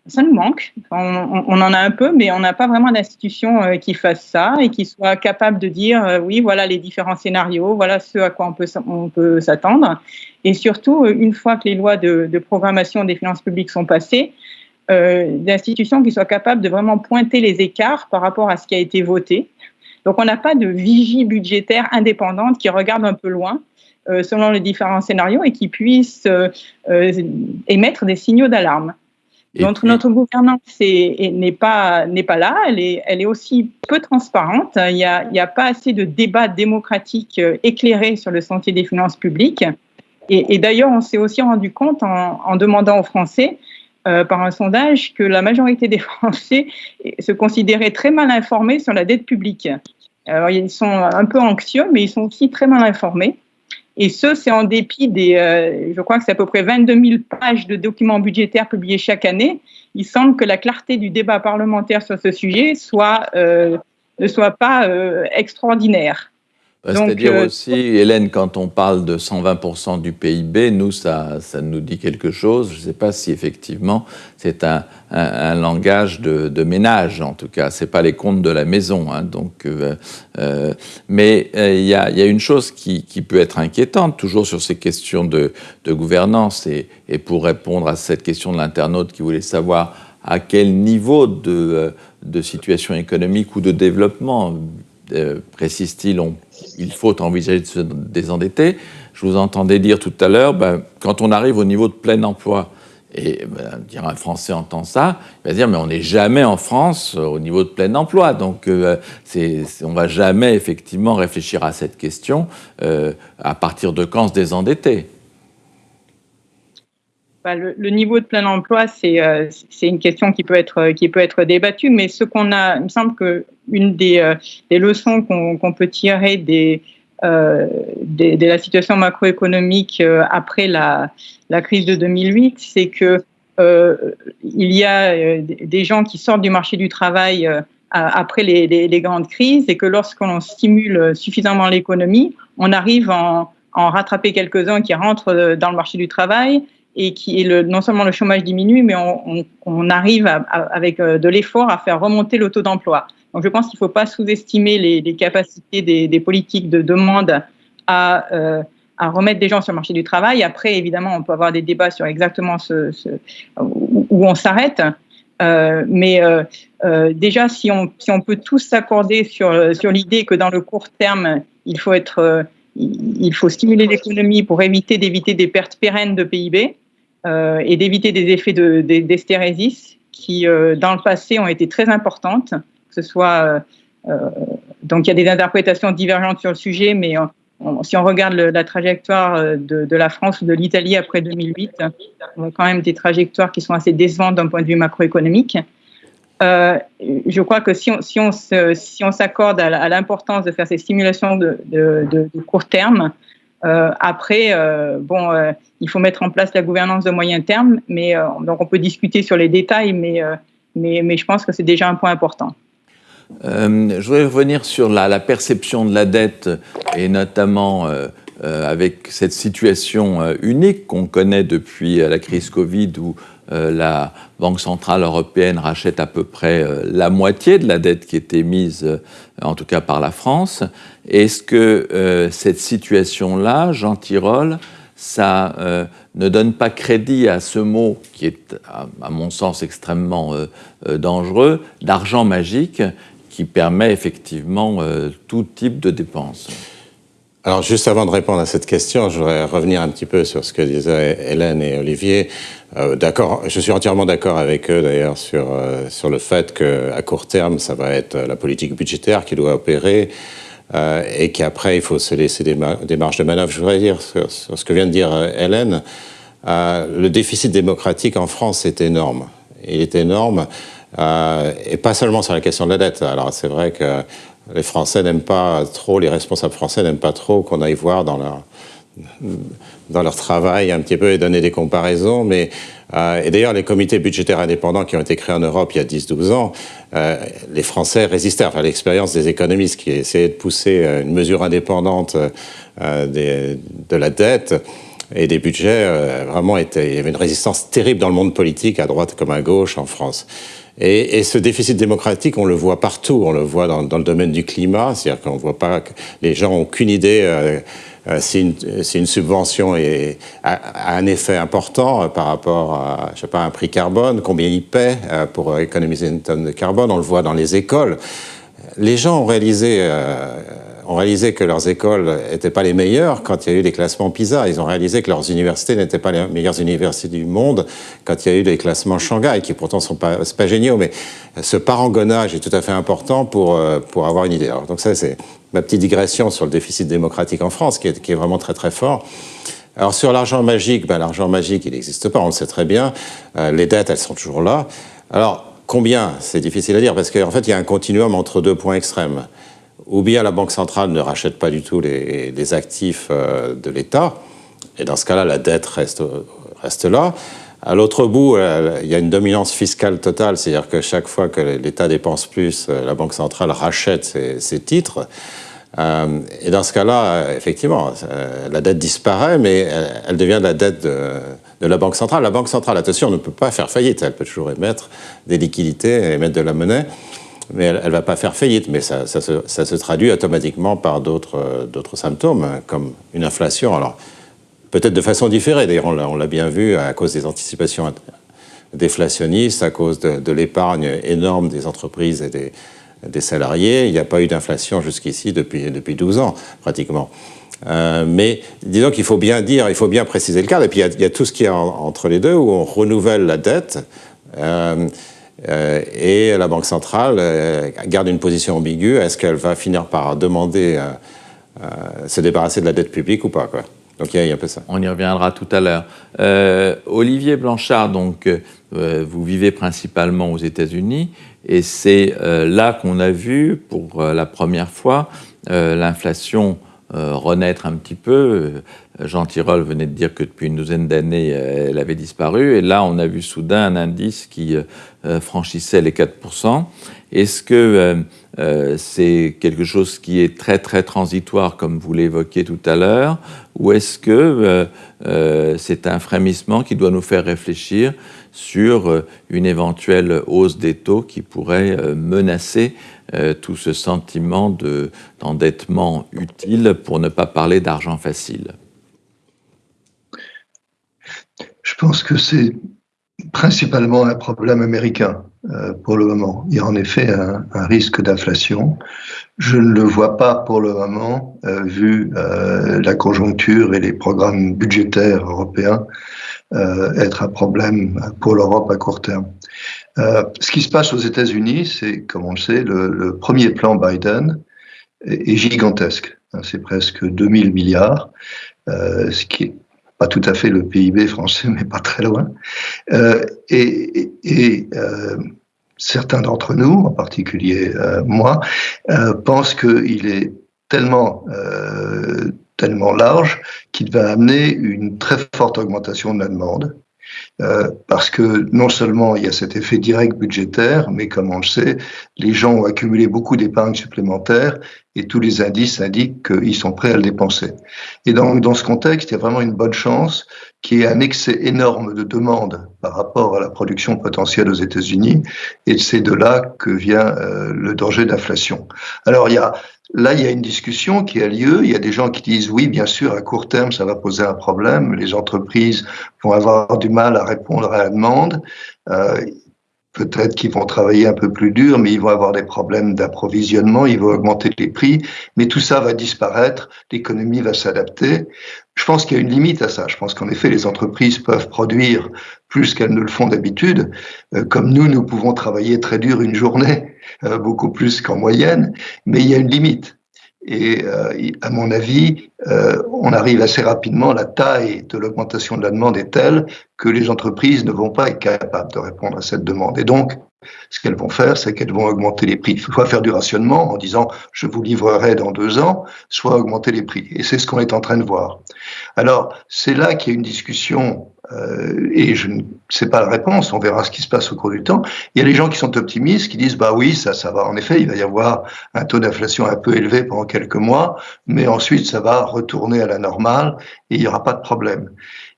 D: ça nous manque. On, en a un peu, mais on n'a pas vraiment d'institution euh, qui fasse ça et qui soit capable de dire oui, voilà les différents scénarios, voilà ce à quoi on peut, on peut s'attendre. Et surtout, une fois que les lois de, de programmation des finances publiques sont passées, euh, d'institutions qui soient capables de vraiment pointer les écarts par rapport à ce qui a été voté. Donc on n'a pas de vigie budgétaire indépendante qui regarde un peu loin euh, selon les différents scénarios et qui puisse euh, émettre des signaux d'alarme. Donc notre gouvernance n'est pas, pas là, elle est, elle est aussi peu transparente. Il n'y a, a, pas assez de débats démocratiques éclairés sur le sentier des finances publiques. Et, et d'ailleurs, on s'est aussi rendu compte en, en demandant aux Français euh, par un sondage que la majorité des Français se considéraient très mal informés sur la dette publique. Alors, ils sont un peu anxieux, mais ils sont aussi très mal informés. Et ce, c'est en dépit des, euh, je crois que c'est à peu près 22 000 pages de documents budgétaires publiés chaque année. Il semble que la clarté du débat parlementaire sur ce sujet euh, ne soit pas extraordinaire.
A: Bah, c'est-à-dire euh, aussi, Hélène, quand on parle de 120% du PIB, nous, ça, ça nous dit quelque chose. Je ne sais pas si effectivement c'est un, un, langage de, de, ménage, en tout cas. Ce n'est pas les comptes de la maison. Hein, donc, euh, euh, mais il y, a, y, a, une chose qui, qui, peut être inquiétante, toujours sur ces questions de, de gouvernance, et, et, pour répondre à cette question de l'internaute qui voulait savoir à quel niveau de, de situation économique ou de développement euh, précise-t-il, il faut envisager de se désendetter. Je vous entendais dire tout à l'heure, ben, quand on arrive au niveau de plein emploi, et ben, dire un Français entend ça, il va dire mais on n'est jamais en France au niveau de plein emploi, donc euh, c'est, on va jamais effectivement réfléchir à cette question. Euh, à partir de quand se désendetter
D: le, niveau de plein emploi, euh, c'est une question qui peut être, débattue, mais ce qu'on a, il me semble qu'une des, euh, des leçons qu'on peut tirer des, de, la situation macroéconomique après la, crise de 2008, c'est que il y a des gens qui sortent du marché du travail après les, les, grandes crises et que lorsqu'on stimule suffisamment l'économie, on arrive en, en rattraper quelques-uns qui rentrent dans le marché du travail et qui le, non seulement le chômage diminue, mais on, arrive avec euh, de l'effort à faire remonter le taux d'emploi. Donc je pense qu'il ne faut pas sous-estimer les, capacités des, politiques de demande à, euh, à, remettre des gens sur le marché du travail. Après, évidemment, on peut avoir des débats sur exactement où, on s'arrête. Euh, mais déjà, si on, si on peut tous s'accorder sur, sur l'idée que dans le court terme, il faut être il faut stimuler l'économie pour éviter d'éviter des pertes pérennes de PIB et d'éviter des effets d'esthérésis de, qui, euh, dans le passé, ont été très importantes. Euh, donc il y a des interprétations divergentes sur le sujet, mais si on regarde la trajectoire de, la France ou de l'Italie après 2008, on a quand même des trajectoires qui sont assez décevantes d'un point de vue macroéconomique. Euh, je crois que si on, si on, s'accorde à l'importance de faire ces stimulations de, de court terme, euh, après, euh, bon, euh, il faut mettre en place la gouvernance de moyen terme, mais donc on peut discuter sur les détails, mais, mais, je pense que c'est déjà un point important.
A: je voudrais revenir sur la, la, perception de la dette et notamment avec cette situation unique qu'on connaît depuis la crise Covid où la Banque centrale européenne rachète à peu près la moitié de la dette qui était mise, en tout cas par la France. Est-ce que cette situation-là, Jean Tirole, ça ne donne pas crédit à ce mot qui est, à, mon sens, extrêmement dangereux, d'argent magique, qui permet effectivement tout type de dépenses?
C: Alors, juste avant de répondre à cette question, je voudrais revenir un petit peu sur ce que disaient Hélène et Olivier. Euh, d'accord, je suis entièrement d'accord avec eux d'ailleurs sur, euh, sur le fait qu'à court terme, ça va être la politique budgétaire qui doit opérer euh, et qu'après, il faut se laisser des, marges de manœuvre. Je voudrais dire sur, ce que vient de dire euh, Hélène, euh, le déficit démocratique en France est énorme. Il est énorme, et pas seulement sur la question de la dette. Alors, c'est vrai que les Français n'aiment pas trop, les responsables français n'aiment pas trop qu'on aille voir dans leur, dans leur travail un petit peu et donner des comparaisons. Mais, et d'ailleurs, les comités budgétaires indépendants qui ont été créés en Europe il y a 10-12 ans, euh, les Français résistaient à l'expérience des économistes qui essayaient de pousser euh, une mesure indépendante euh, de la dette et des budgets. Euh, vraiment, était, il y avait une résistance terrible dans le monde politique, à droite comme à gauche en France. Et, ce déficit démocratique, on le voit partout. On le voit dans, le domaine du climat, c'est-à-dire qu'on voit pas que les gens ont aucune idée euh, euh, si, une, si, une, subvention est, a, a, un effet important euh, par rapport à, je sais pas, un prix carbone, combien ils paient euh, pour économiser une tonne de carbone. On le voit dans les écoles. Les gens ont réalisé euh, ont réalisé que leurs écoles n'étaient pas les meilleures quand il y a eu les classements PISA. Ils ont réalisé que leurs universités n'étaient pas les meilleures universités du monde quand il y a eu les classements Shanghai, qui pourtant sont pas, géniaux, mais ce parangonnage est tout à fait important pour, euh, avoir une idée. Donc ça, c'est ma petite digression sur le déficit démocratique en France, qui est, vraiment très très fort. Alors sur l'argent magique, ben, l'argent magique, il n'existe pas, on le sait très bien. Euh, les dettes, elles sont toujours là. Alors, combien? C'est difficile à dire, parce qu'en fait, il y a un continuum entre deux points extrêmes ou bien la Banque centrale ne rachète pas du tout les, actifs euh, de l'État, et dans ce cas-là, la dette reste, reste là. À l'autre bout, euh, il y a une dominance fiscale totale, c'est-à-dire que chaque fois que l'État dépense plus, euh, la Banque centrale rachète ses, titres. Et dans ce cas-là, effectivement, la dette disparaît, mais elle, elle devient la dette de, de, la Banque centrale. La Banque centrale, attention, ne peut pas faire faillite, elle peut toujours émettre des liquidités, émettre de la monnaie mais elle ne va pas faire faillite, mais ça, se, traduit automatiquement par d'autres euh, symptômes, hein, comme une inflation. Alors, peut-être de façon différée, d'ailleurs, on l'a bien vu à cause des anticipations déflationnistes, à cause de, l'épargne énorme des entreprises et des, salariés. Il n'y a pas eu d'inflation jusqu'ici depuis, depuis 12 ans, pratiquement. Euh, mais disons qu'il faut bien dire, il faut bien préciser le cadre. Et puis il y, y, a tout ce qui est en, entre les deux, où on renouvelle la dette. Euh, et la Banque centrale euh, garde une position ambiguë. Est-ce qu'elle va finir par demander euh, se débarrasser de la dette publique ou pas donc il y, a un peu ça.
A: On y reviendra tout à l'heure. Olivier Blanchard, donc vous vivez principalement aux États-Unis et c'est là qu'on a vu pour la première fois l'inflation renaître un petit peu. Jean Tirole venait de dire que depuis une douzaine d'années, elle avait disparu. Et là, on a vu soudain un indice qui franchissait les 4%. Est-ce que c'est quelque chose qui est très très transitoire, comme vous l'évoquiez tout à l'heure, ou est-ce que c'est un frémissement qui doit nous faire réfléchir sur euh, une éventuelle hausse des taux qui pourrait euh, menacer euh, tout ce sentiment d'endettement utile pour ne pas parler d'argent facile?
B: Je pense que c'est principalement un problème américain pour le moment. Il y a en effet un, risque d'inflation. Je ne le vois pas pour le moment, vu la conjoncture et les programmes budgétaires européens euh, être un problème pour l'Europe à court terme. Euh, ce qui se passe aux États-Unis, c'est, comme on le sait, le, premier plan Biden est, gigantesque. Hein, c'est presque 2000 milliards, euh, ce qui est pas tout à fait le PIB français, mais pas très loin. Euh, et, euh, certains d'entre nous, en particulier euh, moi, pensent qu'il est tellement tellement large qu'il va amener une très forte augmentation de la demande. Euh, parce que non seulement il y a cet effet direct budgétaire, mais comme on le sait, les gens ont accumulé beaucoup d'épargne supplémentaire et tous les indices indiquent qu'ils sont prêts à le dépenser. Et donc, dans ce contexte, il y a vraiment une bonne chance qu'il y ait un excès énorme de demande par rapport à la production potentielle aux États-Unis, et c'est de là que vient euh, le danger d'inflation. Alors, il y a Là, il y a une discussion qui a lieu. Il y a des gens qui disent oui, bien sûr, à court terme, ça va poser un problème. Les entreprises vont avoir du mal à répondre à la demande. Euh, Peut-être qu'ils vont travailler un peu plus dur, mais ils vont avoir des problèmes d'approvisionnement, ils vont augmenter les prix, mais tout ça va disparaître, l'économie va s'adapter. Je pense qu'il y a une limite à ça. Je pense qu'en effet, les entreprises peuvent produire plus qu'elles ne le font d'habitude. Euh, comme nous, nous pouvons travailler très dur une journée, euh, beaucoup plus qu'en moyenne, mais il y a une limite. Et euh, à mon avis, euh, on arrive assez rapidement, la taille de l'augmentation de la demande est telle que les entreprises ne vont pas être capables de répondre à cette demande. Et donc, ce qu'elles vont faire, c'est qu'elles vont augmenter les prix. Soit faire du rationnement en disant je vous livrerai dans deux ans, soit augmenter les prix. Et c'est ce qu'on est en train de voir. Alors, c'est là qu'il y a une discussion euh, et je ne sais pas la réponse, on verra ce qui se passe au cours du temps. Il y a les gens qui sont optimistes, qui disent bah oui, ça, ça va. En effet, il va y avoir un taux d'inflation un peu élevé pendant quelques mois, mais ensuite ça va retourner à la normale et il n'y aura pas de problème.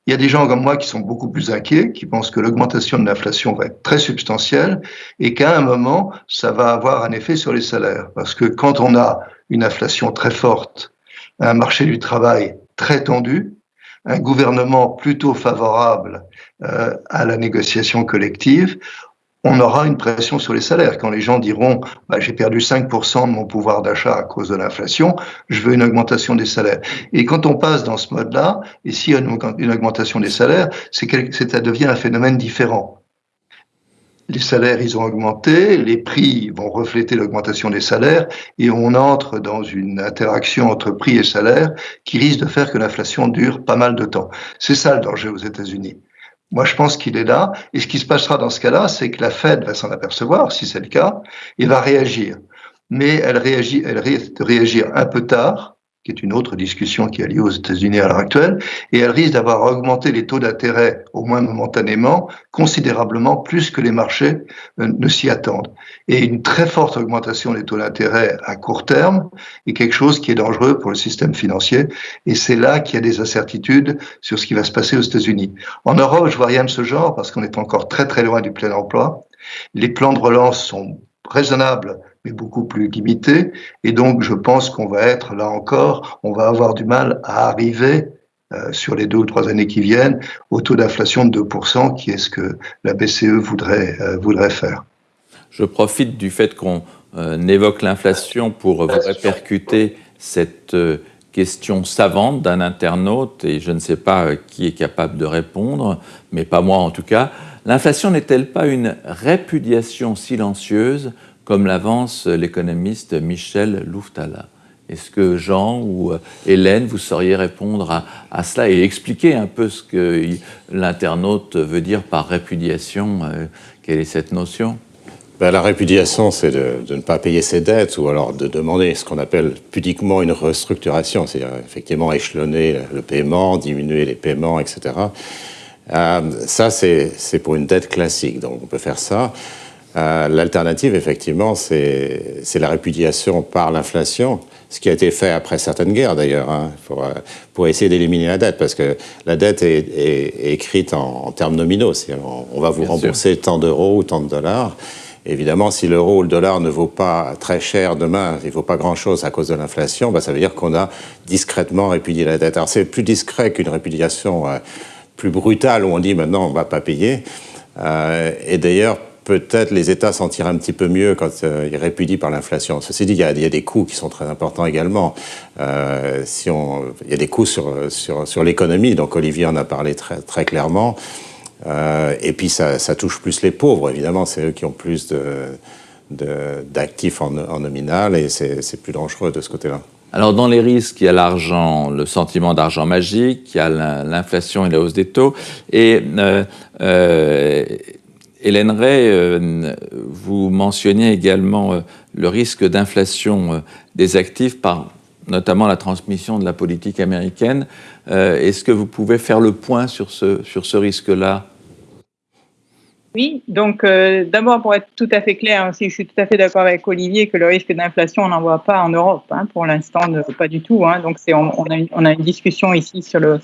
B: Il y a des gens comme moi qui sont beaucoup plus inquiets, qui pensent que l'augmentation de l'inflation va être très substantielle et qu'à un moment, ça va avoir un effet sur les salaires. Parce que quand on a une inflation très forte, un marché du travail très tendu, un gouvernement plutôt favorable euh, à la négociation collective, on aura une pression sur les salaires. Quand les gens diront bah, j'ai perdu 5% de mon pouvoir d'achat à cause de l'inflation, je veux une augmentation des salaires. Et quand on passe dans ce mode-là, et s'il y a une augmentation des salaires, c'est ça devient un phénomène différent les salaires, ils ont augmenté, les prix vont refléter l'augmentation des salaires, et on entre dans une interaction entre prix et salaire qui risque de faire que l'inflation dure pas mal de temps. C'est ça le danger aux États-Unis. Moi, je pense qu'il est là, et ce qui se passera dans ce cas-là, c'est que la Fed va s'en apercevoir, si c'est le cas, et va réagir. Mais elle réagit, elle risque de réagir un peu tard, qui est une autre discussion qui a lieu aux États-Unis à l'heure actuelle, et elle risque d'avoir augmenté les taux d'intérêt, au moins momentanément, considérablement plus que les marchés euh, ne s'y attendent. Et une très forte augmentation des taux d'intérêt à court terme est quelque chose qui est dangereux pour le système financier, et c'est là qu'il y a des incertitudes sur ce qui va se passer aux États-Unis. En Europe, je vois rien de ce genre parce qu'on est encore très très loin du plein emploi. Les plans de relance sont raisonnables mais beaucoup plus limité. Et donc, je pense qu'on va être, là encore, on va avoir du mal à arriver euh, sur les deux ou trois années qui viennent au taux d'inflation de 2%, qui est ce que la BCE voudrait, euh, voudrait faire.
A: Je profite du fait qu'on euh, évoque l'inflation pour vous répercuter cette question savante d'un internaute, et je ne sais pas qui est capable de répondre, mais pas moi en tout cas. L'inflation n'est-elle pas une répudiation silencieuse comme l'avance l'économiste Michel Louftala. Est-ce que Jean ou euh, Hélène, vous sauriez répondre à, cela et expliquer un peu ce que l'internaute veut dire par répudiation euh, Quelle est cette notion?
C: Ben, La répudiation, c'est de, ne pas payer ses dettes ou alors de demander ce qu'on appelle pudiquement une restructuration, c'est-à-dire effectivement échelonner le paiement, diminuer les paiements, etc. Euh, ça, c'est pour une dette classique, donc on peut faire ça. Euh, l'alternative, effectivement, c'est la répudiation par l'inflation, ce qui a été fait après certaines guerres d'ailleurs, hein, pour, euh, pour, essayer d'éliminer la dette, parce que la dette est, est, écrite en, termes nominaux. On, on, va vous rembourser tant d'euros ou tant de dollars. Évidemment, si l'euro ou le dollar ne vaut pas très cher demain, il ne vaut pas grand-chose à cause de l'inflation, bah, ça veut dire qu'on a discrètement répudié la dette. Alors c'est plus discret qu'une répudiation plus brutale où on dit maintenant on ne va pas payer. Euh, et d'ailleurs, peut-être les États s'en tirent un petit peu mieux quand euh, ils répudient par l'inflation. Ceci dit, il y, a, des coûts qui sont très importants également. Euh, il y a des coûts sur, sur, sur l'économie, donc Olivier en a parlé très, très clairement. et puis ça, ça, touche plus les pauvres, évidemment, c'est eux qui ont plus d'actifs en, en nominal et c'est plus dangereux de ce côté-là.
A: Alors dans les risques, il y a l'argent, le sentiment d'argent magique, il y a l'inflation et la hausse des taux. Et euh, euh, Hélène Ray, euh, vous mentionniez également euh, le risque d'inflation des actifs par notamment la transmission de la politique américaine. Est-ce que vous pouvez faire le point sur ce, sur ce risque-là?
D: Oui, donc euh, d'abord pour être tout à fait clair, hein, je suis tout à fait d'accord avec Olivier que le risque d'inflation, on n'en voit pas en Europe, hein, pour l'instant, pas du tout. Hein, donc on, a une, discussion ici sur le, euh,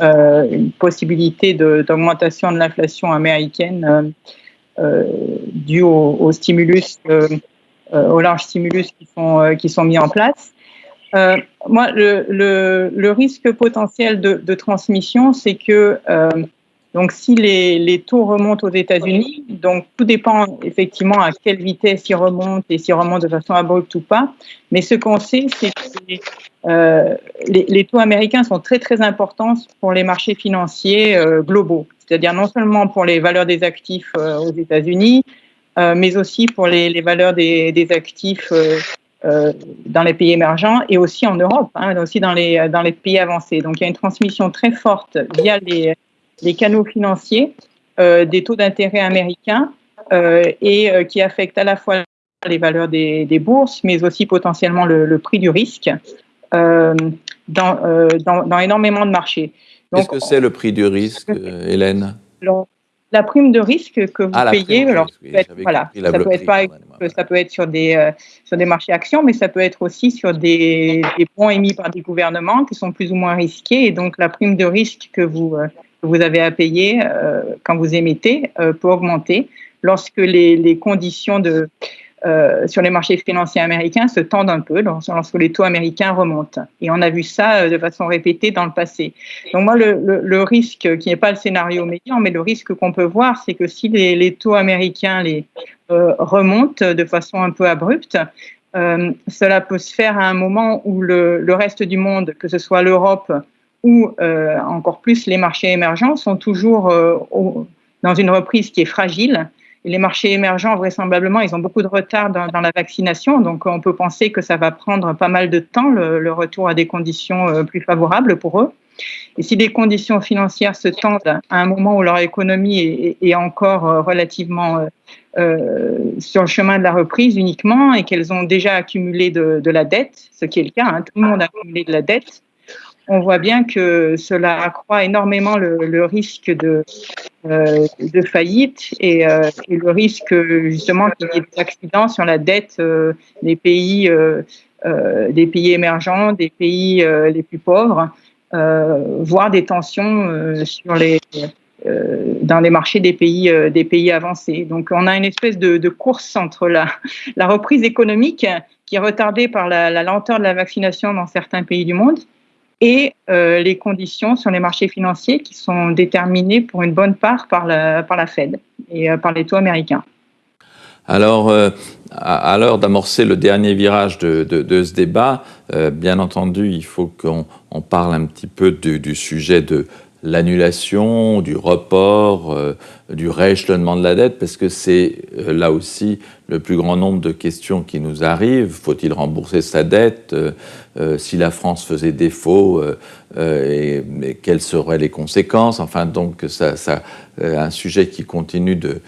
D: une possibilité d'augmentation de, l'inflation américaine euh, euh due au, stimulus, euh, aux larges stimulus qui sont, mis en place. moi, le, risque potentiel de transmission, c'est que donc, si les, taux remontent aux États-Unis, donc tout dépend effectivement à quelle vitesse ils remontent et s'ils remontent de façon abrupte ou pas. Mais ce qu'on sait, c'est que euh, les, les, taux américains sont très très importants pour les marchés financiers euh, globaux, c'est-à-dire non seulement pour les valeurs des actifs euh, aux États-Unis, euh, mais aussi pour les, valeurs des, actifs euh, dans les pays émergents et aussi en Europe, hein, aussi dans les pays avancés. Donc il y a une transmission très forte via les les canaux financiers euh, des taux d'intérêt américains euh, et euh, qui affectent à la fois les valeurs des, bourses, mais aussi potentiellement le, prix du risque dans, dans, énormément de marchés.
A: Qu'est-ce que c'est le prix du risque, Hélène?
D: La prime de risque que vous ah, payez, alors voilà, ça peut être pas, ça peut être sur des sur des marchés actions, mais ça peut être aussi sur des, des bons émis par des gouvernements qui sont plus ou moins risqués, et donc la prime de risque que vous que vous avez à payer euh, quand vous émettez euh, peut augmenter lorsque les, les conditions de, euh, sur les marchés financiers américains se tendent un peu lorsque les taux américains remontent. Et on a vu ça de façon répétée dans le passé. Donc moi, le, le, risque, qui n'est pas le scénario médian, mais le risque qu'on peut voir, c'est que si les, les, taux américains les, remontent de façon un peu abrupte, euh, cela peut se faire à un moment où le, le reste du monde, que ce soit l'Europe ou euh, encore plus les marchés émergents sont toujours euh, dans une reprise qui est fragile. Les marchés émergents, vraisemblablement, ils ont beaucoup de retard dans, la vaccination, donc on peut penser que ça va prendre pas mal de temps, le, retour à des conditions euh, plus favorables pour eux. Et si les conditions financières se tendent à un moment où leur économie est, encore relativement sur le chemin de la reprise uniquement et qu'elles ont déjà accumulé de, de, la dette, ce qui est le cas, hein, tout le monde a accumulé de la dette, on voit bien que cela accroît énormément le, risque de, euh, faillite et, euh, et, le risque justement qu'il y ait des accidents sur la dette euh, des pays, des pays émergents, des pays les plus pauvres, voire des tensions dans les marchés des pays, avancés. Donc on a une espèce de, course entre la, reprise économique qui est retardée par la lenteur de la vaccination dans certains pays du monde et euh, les conditions sur les marchés financiers qui sont déterminées pour une bonne part par la, par la Fed et euh, par les taux américains.
A: Alors, euh, à, l'heure d'amorcer le dernier virage de, de, ce débat, bien entendu, il faut qu'on parle un petit peu du, du sujet de, l'annulation, du report, du rééchelonnement de la dette, parce que c'est là aussi le plus grand nombre de questions qui nous arrivent. Faut-il rembourser sa dette Si la France faisait défaut, et, quelles seraient les conséquences? Enfin, donc, ça, ça un sujet qui continue de,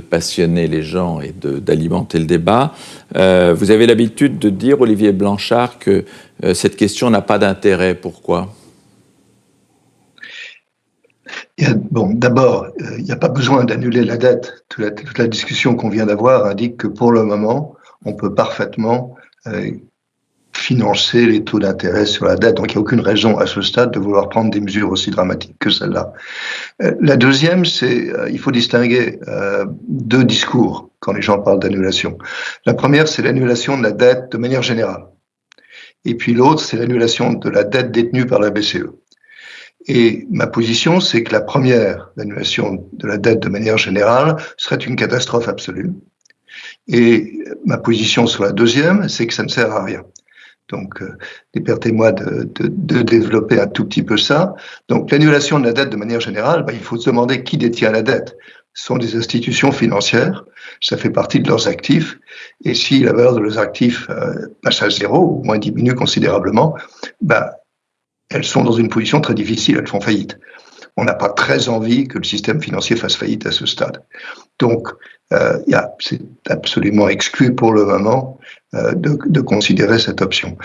A: passionner les gens et d'alimenter le débat. vous avez l'habitude de dire, Olivier Blanchard, que cette question n'a pas d'intérêt. Pourquoi?
B: Bon, d'abord, euh, il n'y a pas besoin d'annuler la dette. Toute la, discussion qu'on vient d'avoir indique que pour le moment, on peut parfaitement euh, financer les taux d'intérêt sur la dette. Donc, il n'y a aucune raison à ce stade de vouloir prendre des mesures aussi dramatiques que celle-là. Euh, la deuxième, c'est il faut distinguer deux discours quand les gens parlent d'annulation. La première, c'est l'annulation de la dette de manière générale. Et puis l'autre, c'est l'annulation de la dette détenue par la BCE. Et ma position, c'est que la première, l'annulation de la dette de manière générale, serait une catastrophe absolue. Et ma position sur la deuxième, c'est que ça ne sert à rien. Donc, euh, permettez-moi de, de, de, développer un tout petit peu ça. Donc, l'annulation de la dette de manière générale, bah, il faut se demander qui détient la dette. Ce sont des institutions financières, ça fait partie de leurs actifs. Et si la valeur de leurs actifs euh, passe à zéro, ou moins diminue considérablement, bah, elles sont dans une position très difficile, elles font faillite. On n'a pas très envie que le système financier fasse faillite à ce stade. Donc, euh, c'est absolument exclu pour le moment de, de, considérer cette option.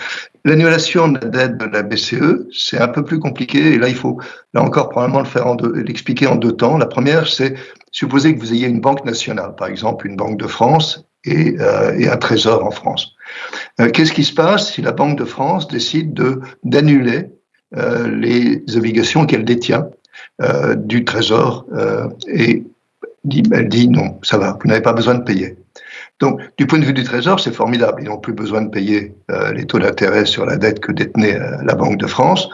B: L'annulation de la dette de la BCE, c'est un peu plus compliqué, et là, il faut, là encore, probablement le en l'expliquer en deux temps. La première, c'est supposer que vous ayez une banque nationale, par exemple une banque de France et, euh, un trésor en France. Euh, qu'est-ce qui se passe si la Banque de France décide de d'annuler euh, les obligations qu'elle détient euh, du Trésor euh, et dit, elle dit non, ça va, vous n'avez pas besoin de payer. Donc, du point de vue du Trésor, c'est formidable. Ils n'ont plus besoin de payer les taux d'intérêt sur la dette que détenait la Banque de France.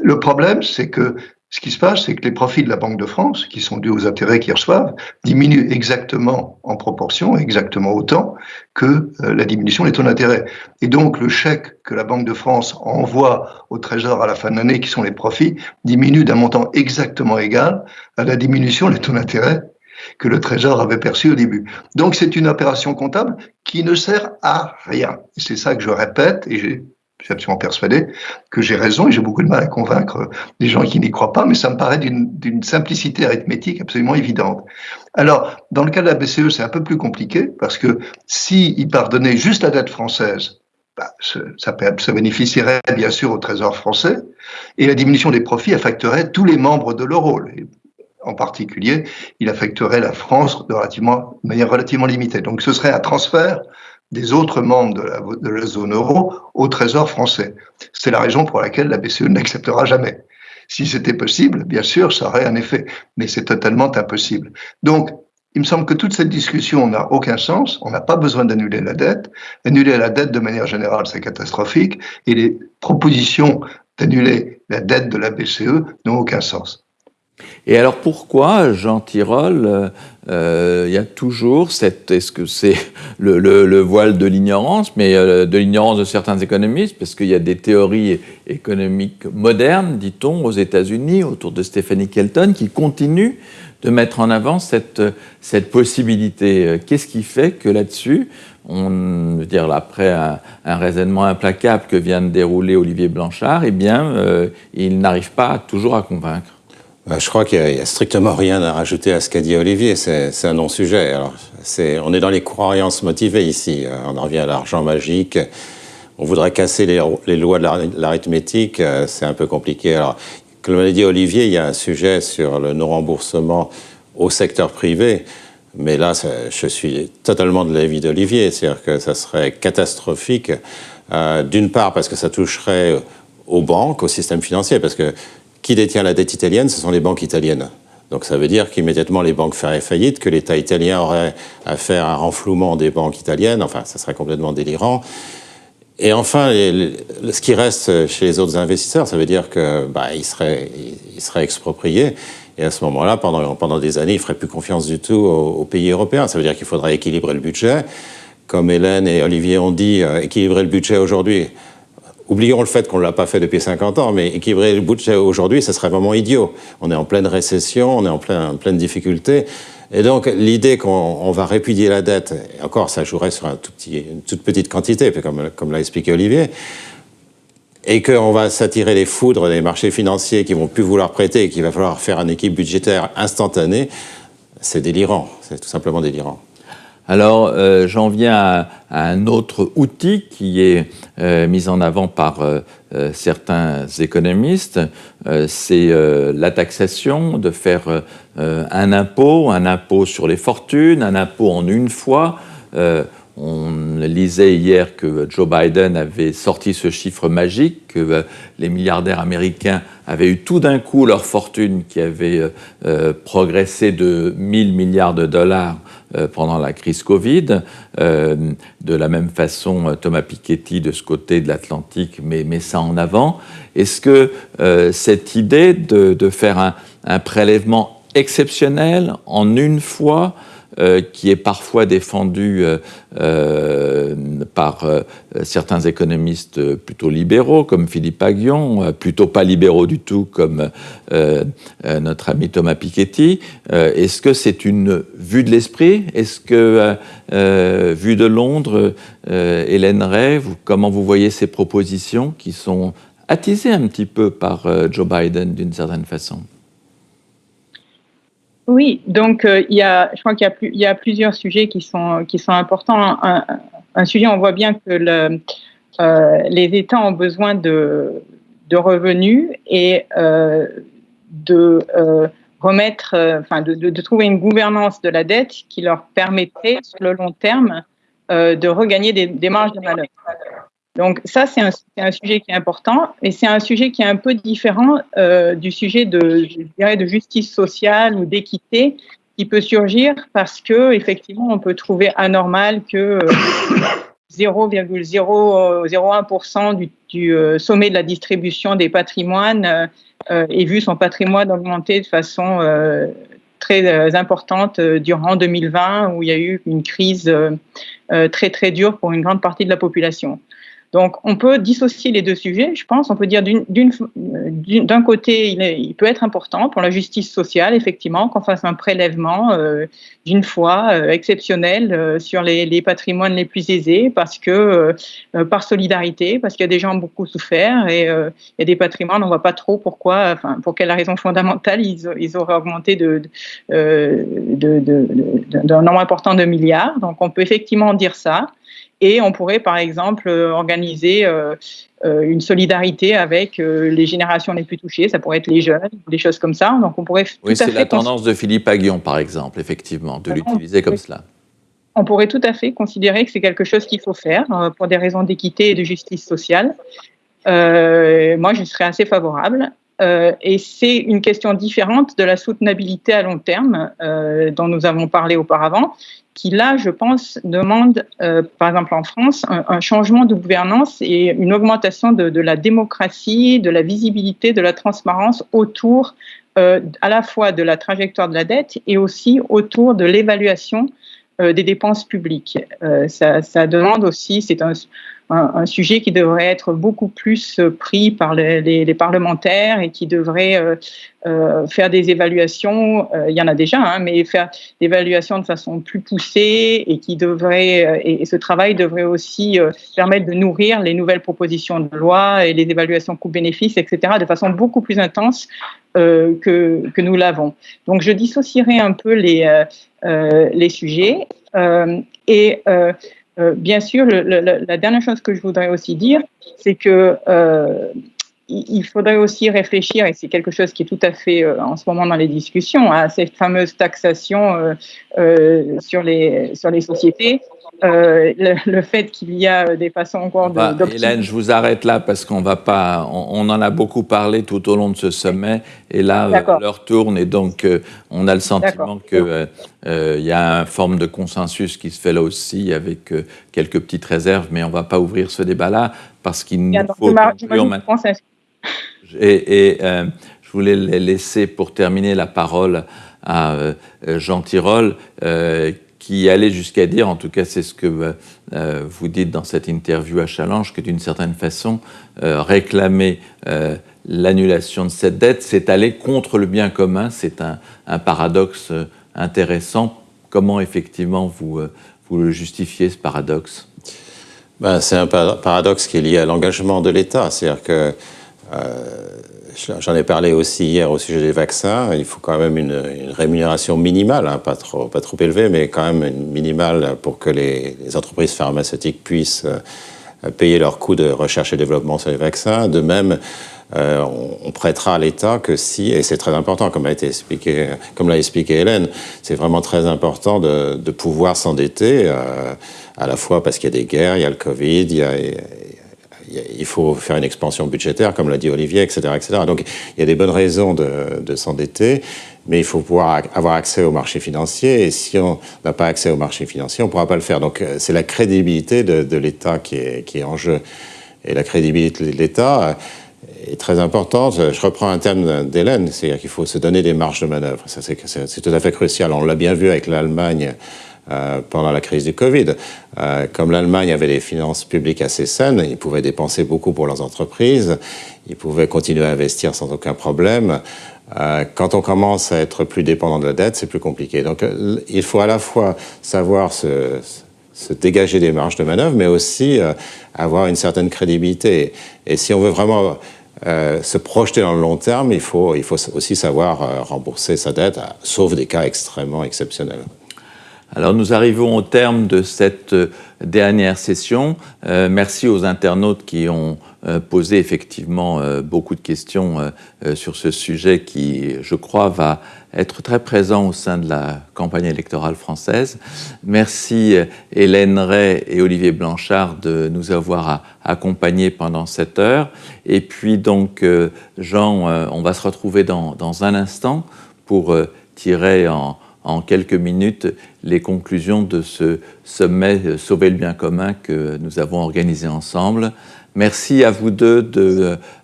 B: Le problème, c'est que ce qui se passe, c'est que les profits de la Banque de France, qui sont dus aux intérêts qu'ils reçoivent, diminuent exactement en proportion, exactement autant que euh, la diminution des taux d'intérêt. Et donc, le chèque que la Banque de France envoie au Trésor à la fin de l'année, qui sont les profits, diminue d'un montant exactement égal à la diminution des taux d'intérêt que le Trésor avait perçu au début. Donc, c'est une opération comptable qui ne sert à rien. C'est ça que je répète, et j'ai je suis absolument persuadé que j'ai raison et j'ai beaucoup de mal à convaincre les gens qui n'y croient pas, mais ça me paraît d'une simplicité arithmétique absolument évidente. Alors, dans le cas de la BCE, c'est un peu plus compliqué parce que s'ils pardonnaient juste la dette française, bah, ça, ça bénéficierait bien sûr au Trésor français et la diminution des profits affecterait tous les membres de l'euro. En particulier, il affecterait la France de, manière relativement limitée. Donc, ce serait un transfert des autres membres de la, de la zone euro au Trésor français. C'est la raison pour laquelle la BCE n'acceptera jamais. Si c'était possible, bien sûr, ça aurait un effet, mais c'est totalement impossible. Donc, il me semble que toute cette discussion n'a aucun sens. On n'a pas besoin d'annuler la dette. Annuler la dette de manière générale, c'est catastrophique. Et les propositions d'annuler la dette de la BCE n'ont aucun sens.
A: Et alors pourquoi, Jean Tirole, euh, euh, il y a toujours cette, est-ce que c'est le, voile de l'ignorance, mais euh, de l'ignorance de certains économistes, parce qu'il y a des théories économiques modernes, dit-on, aux États-Unis, autour de Stephanie Kelton, qui continuent de mettre en avant cette, possibilité. Qu'est-ce qui fait que là-dessus, on veut dire après un, raisonnement implacable que vient de dérouler Olivier Blanchard, eh bien, il n'arrive pas toujours à convaincre?
C: Je crois qu'il n'y a, strictement rien à rajouter à ce qu'a dit Olivier, c'est un non-sujet. on est dans les croyances motivées ici, on en revient à l'argent magique, on voudrait casser les, lois de l'arithmétique, c'est un peu compliqué. Comme l'a dit Olivier, il y a un sujet sur le non-remboursement au secteur privé, mais là, je suis totalement de l'avis d'Olivier, c'est-à-dire que ça serait catastrophique, euh, d'une part parce que ça toucherait aux banques, au système financier, parce que qui détient la dette italienne Ce sont les banques italiennes. Donc ça veut dire qu'immédiatement les banques feraient faillite, que l'État italien aurait à faire un renflouement des banques italiennes, enfin ça serait complètement délirant. Et enfin, ce qui reste chez les autres investisseurs, ça veut dire qu'ils bah, seraient, il serait expropriés. Et à ce moment-là, pendant, pendant des années, ils ne feraient plus confiance du tout aux, pays européens. Ça veut dire qu'il faudrait équilibrer le budget. Comme Hélène et Olivier ont dit, euh, équilibrer le budget aujourd'hui, oublions le fait qu'on ne l'a pas fait depuis 50 ans, mais équilibrer le budget aujourd'hui, ce serait vraiment idiot. On est en pleine récession, on est en, plein, en pleine difficulté. Et donc, l'idée qu'on va répudier la dette, et encore, ça jouerait sur une toute petite quantité, comme, l'a expliqué Olivier, et qu'on va s'attirer les foudres des marchés financiers qui vont plus vouloir prêter et qu'il va falloir faire un équipe budgétaire instantané, c'est délirant, c'est tout simplement délirant.
A: Alors, euh, j'en viens à, un autre outil qui est euh, mis en avant par euh, certains économistes, c'est la taxation, de faire un impôt, un impôt sur les fortunes, un impôt en une fois. On lisait hier que Joe Biden avait sorti ce chiffre magique, que les milliardaires américains avaient eu tout d'un coup leur fortune qui avait progressé de 1000 milliards de dollars pendant la crise Covid. Euh, de la même façon, euh, Thomas Piketty de ce côté de l'Atlantique met, ça en avant. Est-ce que cette idée de, faire un, prélèvement exceptionnel en une fois euh, qui est parfois défendu euh, euh, par certains économistes plutôt libéraux, comme Philippe Aguillon, plutôt pas libéraux du tout, comme notre ami Thomas Piketty. Est-ce que c'est une vue de l'esprit? Est-ce que, vue de Londres, Hélène Ray, comment vous voyez ces propositions qui sont attisées un petit peu par Joe Biden d'une certaine façon?
D: Oui, donc euh, il y a, je crois qu'il y, y, a plusieurs sujets qui sont, qui sont importants. Un, sujet, on voit bien que euh, les États ont besoin de, revenus et euh, de remettre, enfin, de, trouver une gouvernance de la dette qui leur permettrait, sur le long terme, de regagner des, des marges de manœuvre. Donc ça, c'est un, sujet qui est important et c'est un sujet qui est un peu différent euh, du sujet de, je dirais, de justice sociale ou d'équité qui peut surgir parce que effectivement, on peut trouver anormal que 0,001% du, du euh, sommet de la distribution des patrimoines euh, ait vu son patrimoine augmenter de façon très importante durant 2020 où il y a eu une crise très très dure pour une grande partie de la population. Donc, on peut dissocier les deux sujets, je pense. On peut dire d'un côté, il, peut être important pour la justice sociale, effectivement, qu'on fasse un prélèvement euh, d'une fois euh, exceptionnel euh, sur les, patrimoines les plus aisés, parce que par solidarité, parce qu'il y a des gens beaucoup souffert et il y a des patrimoines, on ne voit pas trop pourquoi, enfin, pour quelle raison fondamentale ils, ils auraient augmenté d'un nombre important de milliards. Donc, on peut effectivement dire ça. Et on pourrait, par exemple, euh, organiser euh, euh, une solidarité avec les générations les plus touchées. Ça pourrait être les jeunes, des choses comme ça. Donc, on pourrait.
A: Oui, c'est la tendance de Philippe Aguillon, par exemple, effectivement, de l'utiliser comme cela.
D: On pourrait tout à fait considérer que c'est quelque chose qu'il faut faire pour des raisons d'équité et de justice sociale. moi, je serais assez favorable. Et c'est une question différente de la soutenabilité à long terme dont nous avons parlé auparavant qui là, je pense, demande, euh, par exemple en France, un, changement de gouvernance et une augmentation de, la démocratie, de la visibilité, de la transparence autour euh, à la fois de la trajectoire de la dette et aussi autour de l'évaluation euh, des dépenses publiques. Ça, demande aussi, c'est un, un, sujet qui devrait être beaucoup plus euh, pris par les, parlementaires et qui devrait euh, euh, faire des évaluations, il y en a déjà, hein, mais faire des évaluations de façon plus poussée et qui devrait, et, ce travail devrait aussi permettre de nourrir les nouvelles propositions de loi et les évaluations coûts-bénéfices, etc., de façon beaucoup plus intense que, que nous l'avons. Donc je dissocierai un peu les, les sujets et euh, bien sûr, la dernière chose que je voudrais aussi dire, c'est que euh, il faudrait aussi réfléchir, et c'est quelque chose qui est tout à fait euh, en ce moment dans les discussions, à cette fameuse taxation sur, les, sur les sociétés euh, le, fait qu'il y a des façons encore
A: de. Hélène, je vous arrête là parce qu'on va pas. On, en a beaucoup parlé tout au long de ce sommet et là euh, l'heure tourne et donc euh, on a le sentiment qu'il il y a une forme de consensus qui se fait là aussi avec quelques petites réserves, mais on va pas ouvrir ce débat-là parce qu'il nous faut maintenant. Et, et je voulais laisser pour terminer la parole à Jean Tirole qui allait jusqu'à dire, en tout cas c'est ce que vous dites dans cette interview à Challenge, que d'une certaine façon, réclamer l'annulation de cette dette, c'est aller contre le bien commun. C'est un, paradoxe intéressant. Comment effectivement vous, vous le justifiez, ce paradoxe?
C: Ben, C'est un paradoxe qui est lié à l'engagement de l'État. C'est-à-dire que J'en ai parlé aussi hier au sujet des vaccins. Il faut quand même une, rémunération minimale, hein, pas, trop, pas trop élevée, mais quand même minimale pour que les, entreprises pharmaceutiques puissent euh, payer leurs coûts de recherche et développement sur les vaccins. De même, euh, on, prêtera à l'État que si, et c'est très important, comme l'a expliqué, expliqué Hélène, c'est vraiment très important de, pouvoir s'endetter, euh, à la fois parce qu'il y a des guerres, il y a le Covid, il y a, il faut faire une expansion budgétaire, comme l'a dit Olivier, etc., etc. Donc il y a des bonnes raisons de, s'endetter, mais il faut pouvoir avoir accès au marché financier. Et si on n'a pas accès au marché financier, on ne pourra pas le faire. Donc euh, c'est la crédibilité de, l'État qui est, qui est en jeu. Et la crédibilité de l'État est très importante. Je reprends un terme d'Hélène, c'est-à-dire qu'il faut se donner des marges de manœuvre. C'est tout à fait crucial. On l'a bien vu avec l'Allemagne euh, pendant la crise du Covid. Euh, comme l'Allemagne avait des finances publiques assez saines, ils pouvaient dépenser beaucoup pour leurs entreprises, ils pouvaient continuer à investir sans aucun problème. Euh, quand on commence à être plus dépendant de la dette, c'est plus compliqué. Donc il faut à la fois savoir se, dégager des marges de manœuvre, mais aussi avoir une certaine crédibilité. Et si on veut vraiment se projeter dans le long terme, il faut aussi savoir rembourser sa dette, sauf des cas extrêmement exceptionnels.
A: Alors nous arrivons au terme de cette euh, dernière session. Euh, merci aux internautes qui ont euh, posé effectivement beaucoup de questions sur ce sujet qui, je crois, va être très présent au sein de la campagne électorale française. Merci Hélène Ray et Olivier Blanchard de nous avoir accompagnés pendant cette heure. Et puis donc, Jean, on va se retrouver dans, dans un instant pour tirer en en quelques minutes les conclusions de ce sommet euh, Sauver le bien commun que nous avons organisé ensemble. Merci à vous deux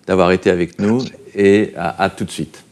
A: d'avoir été avec nous et à tout de suite.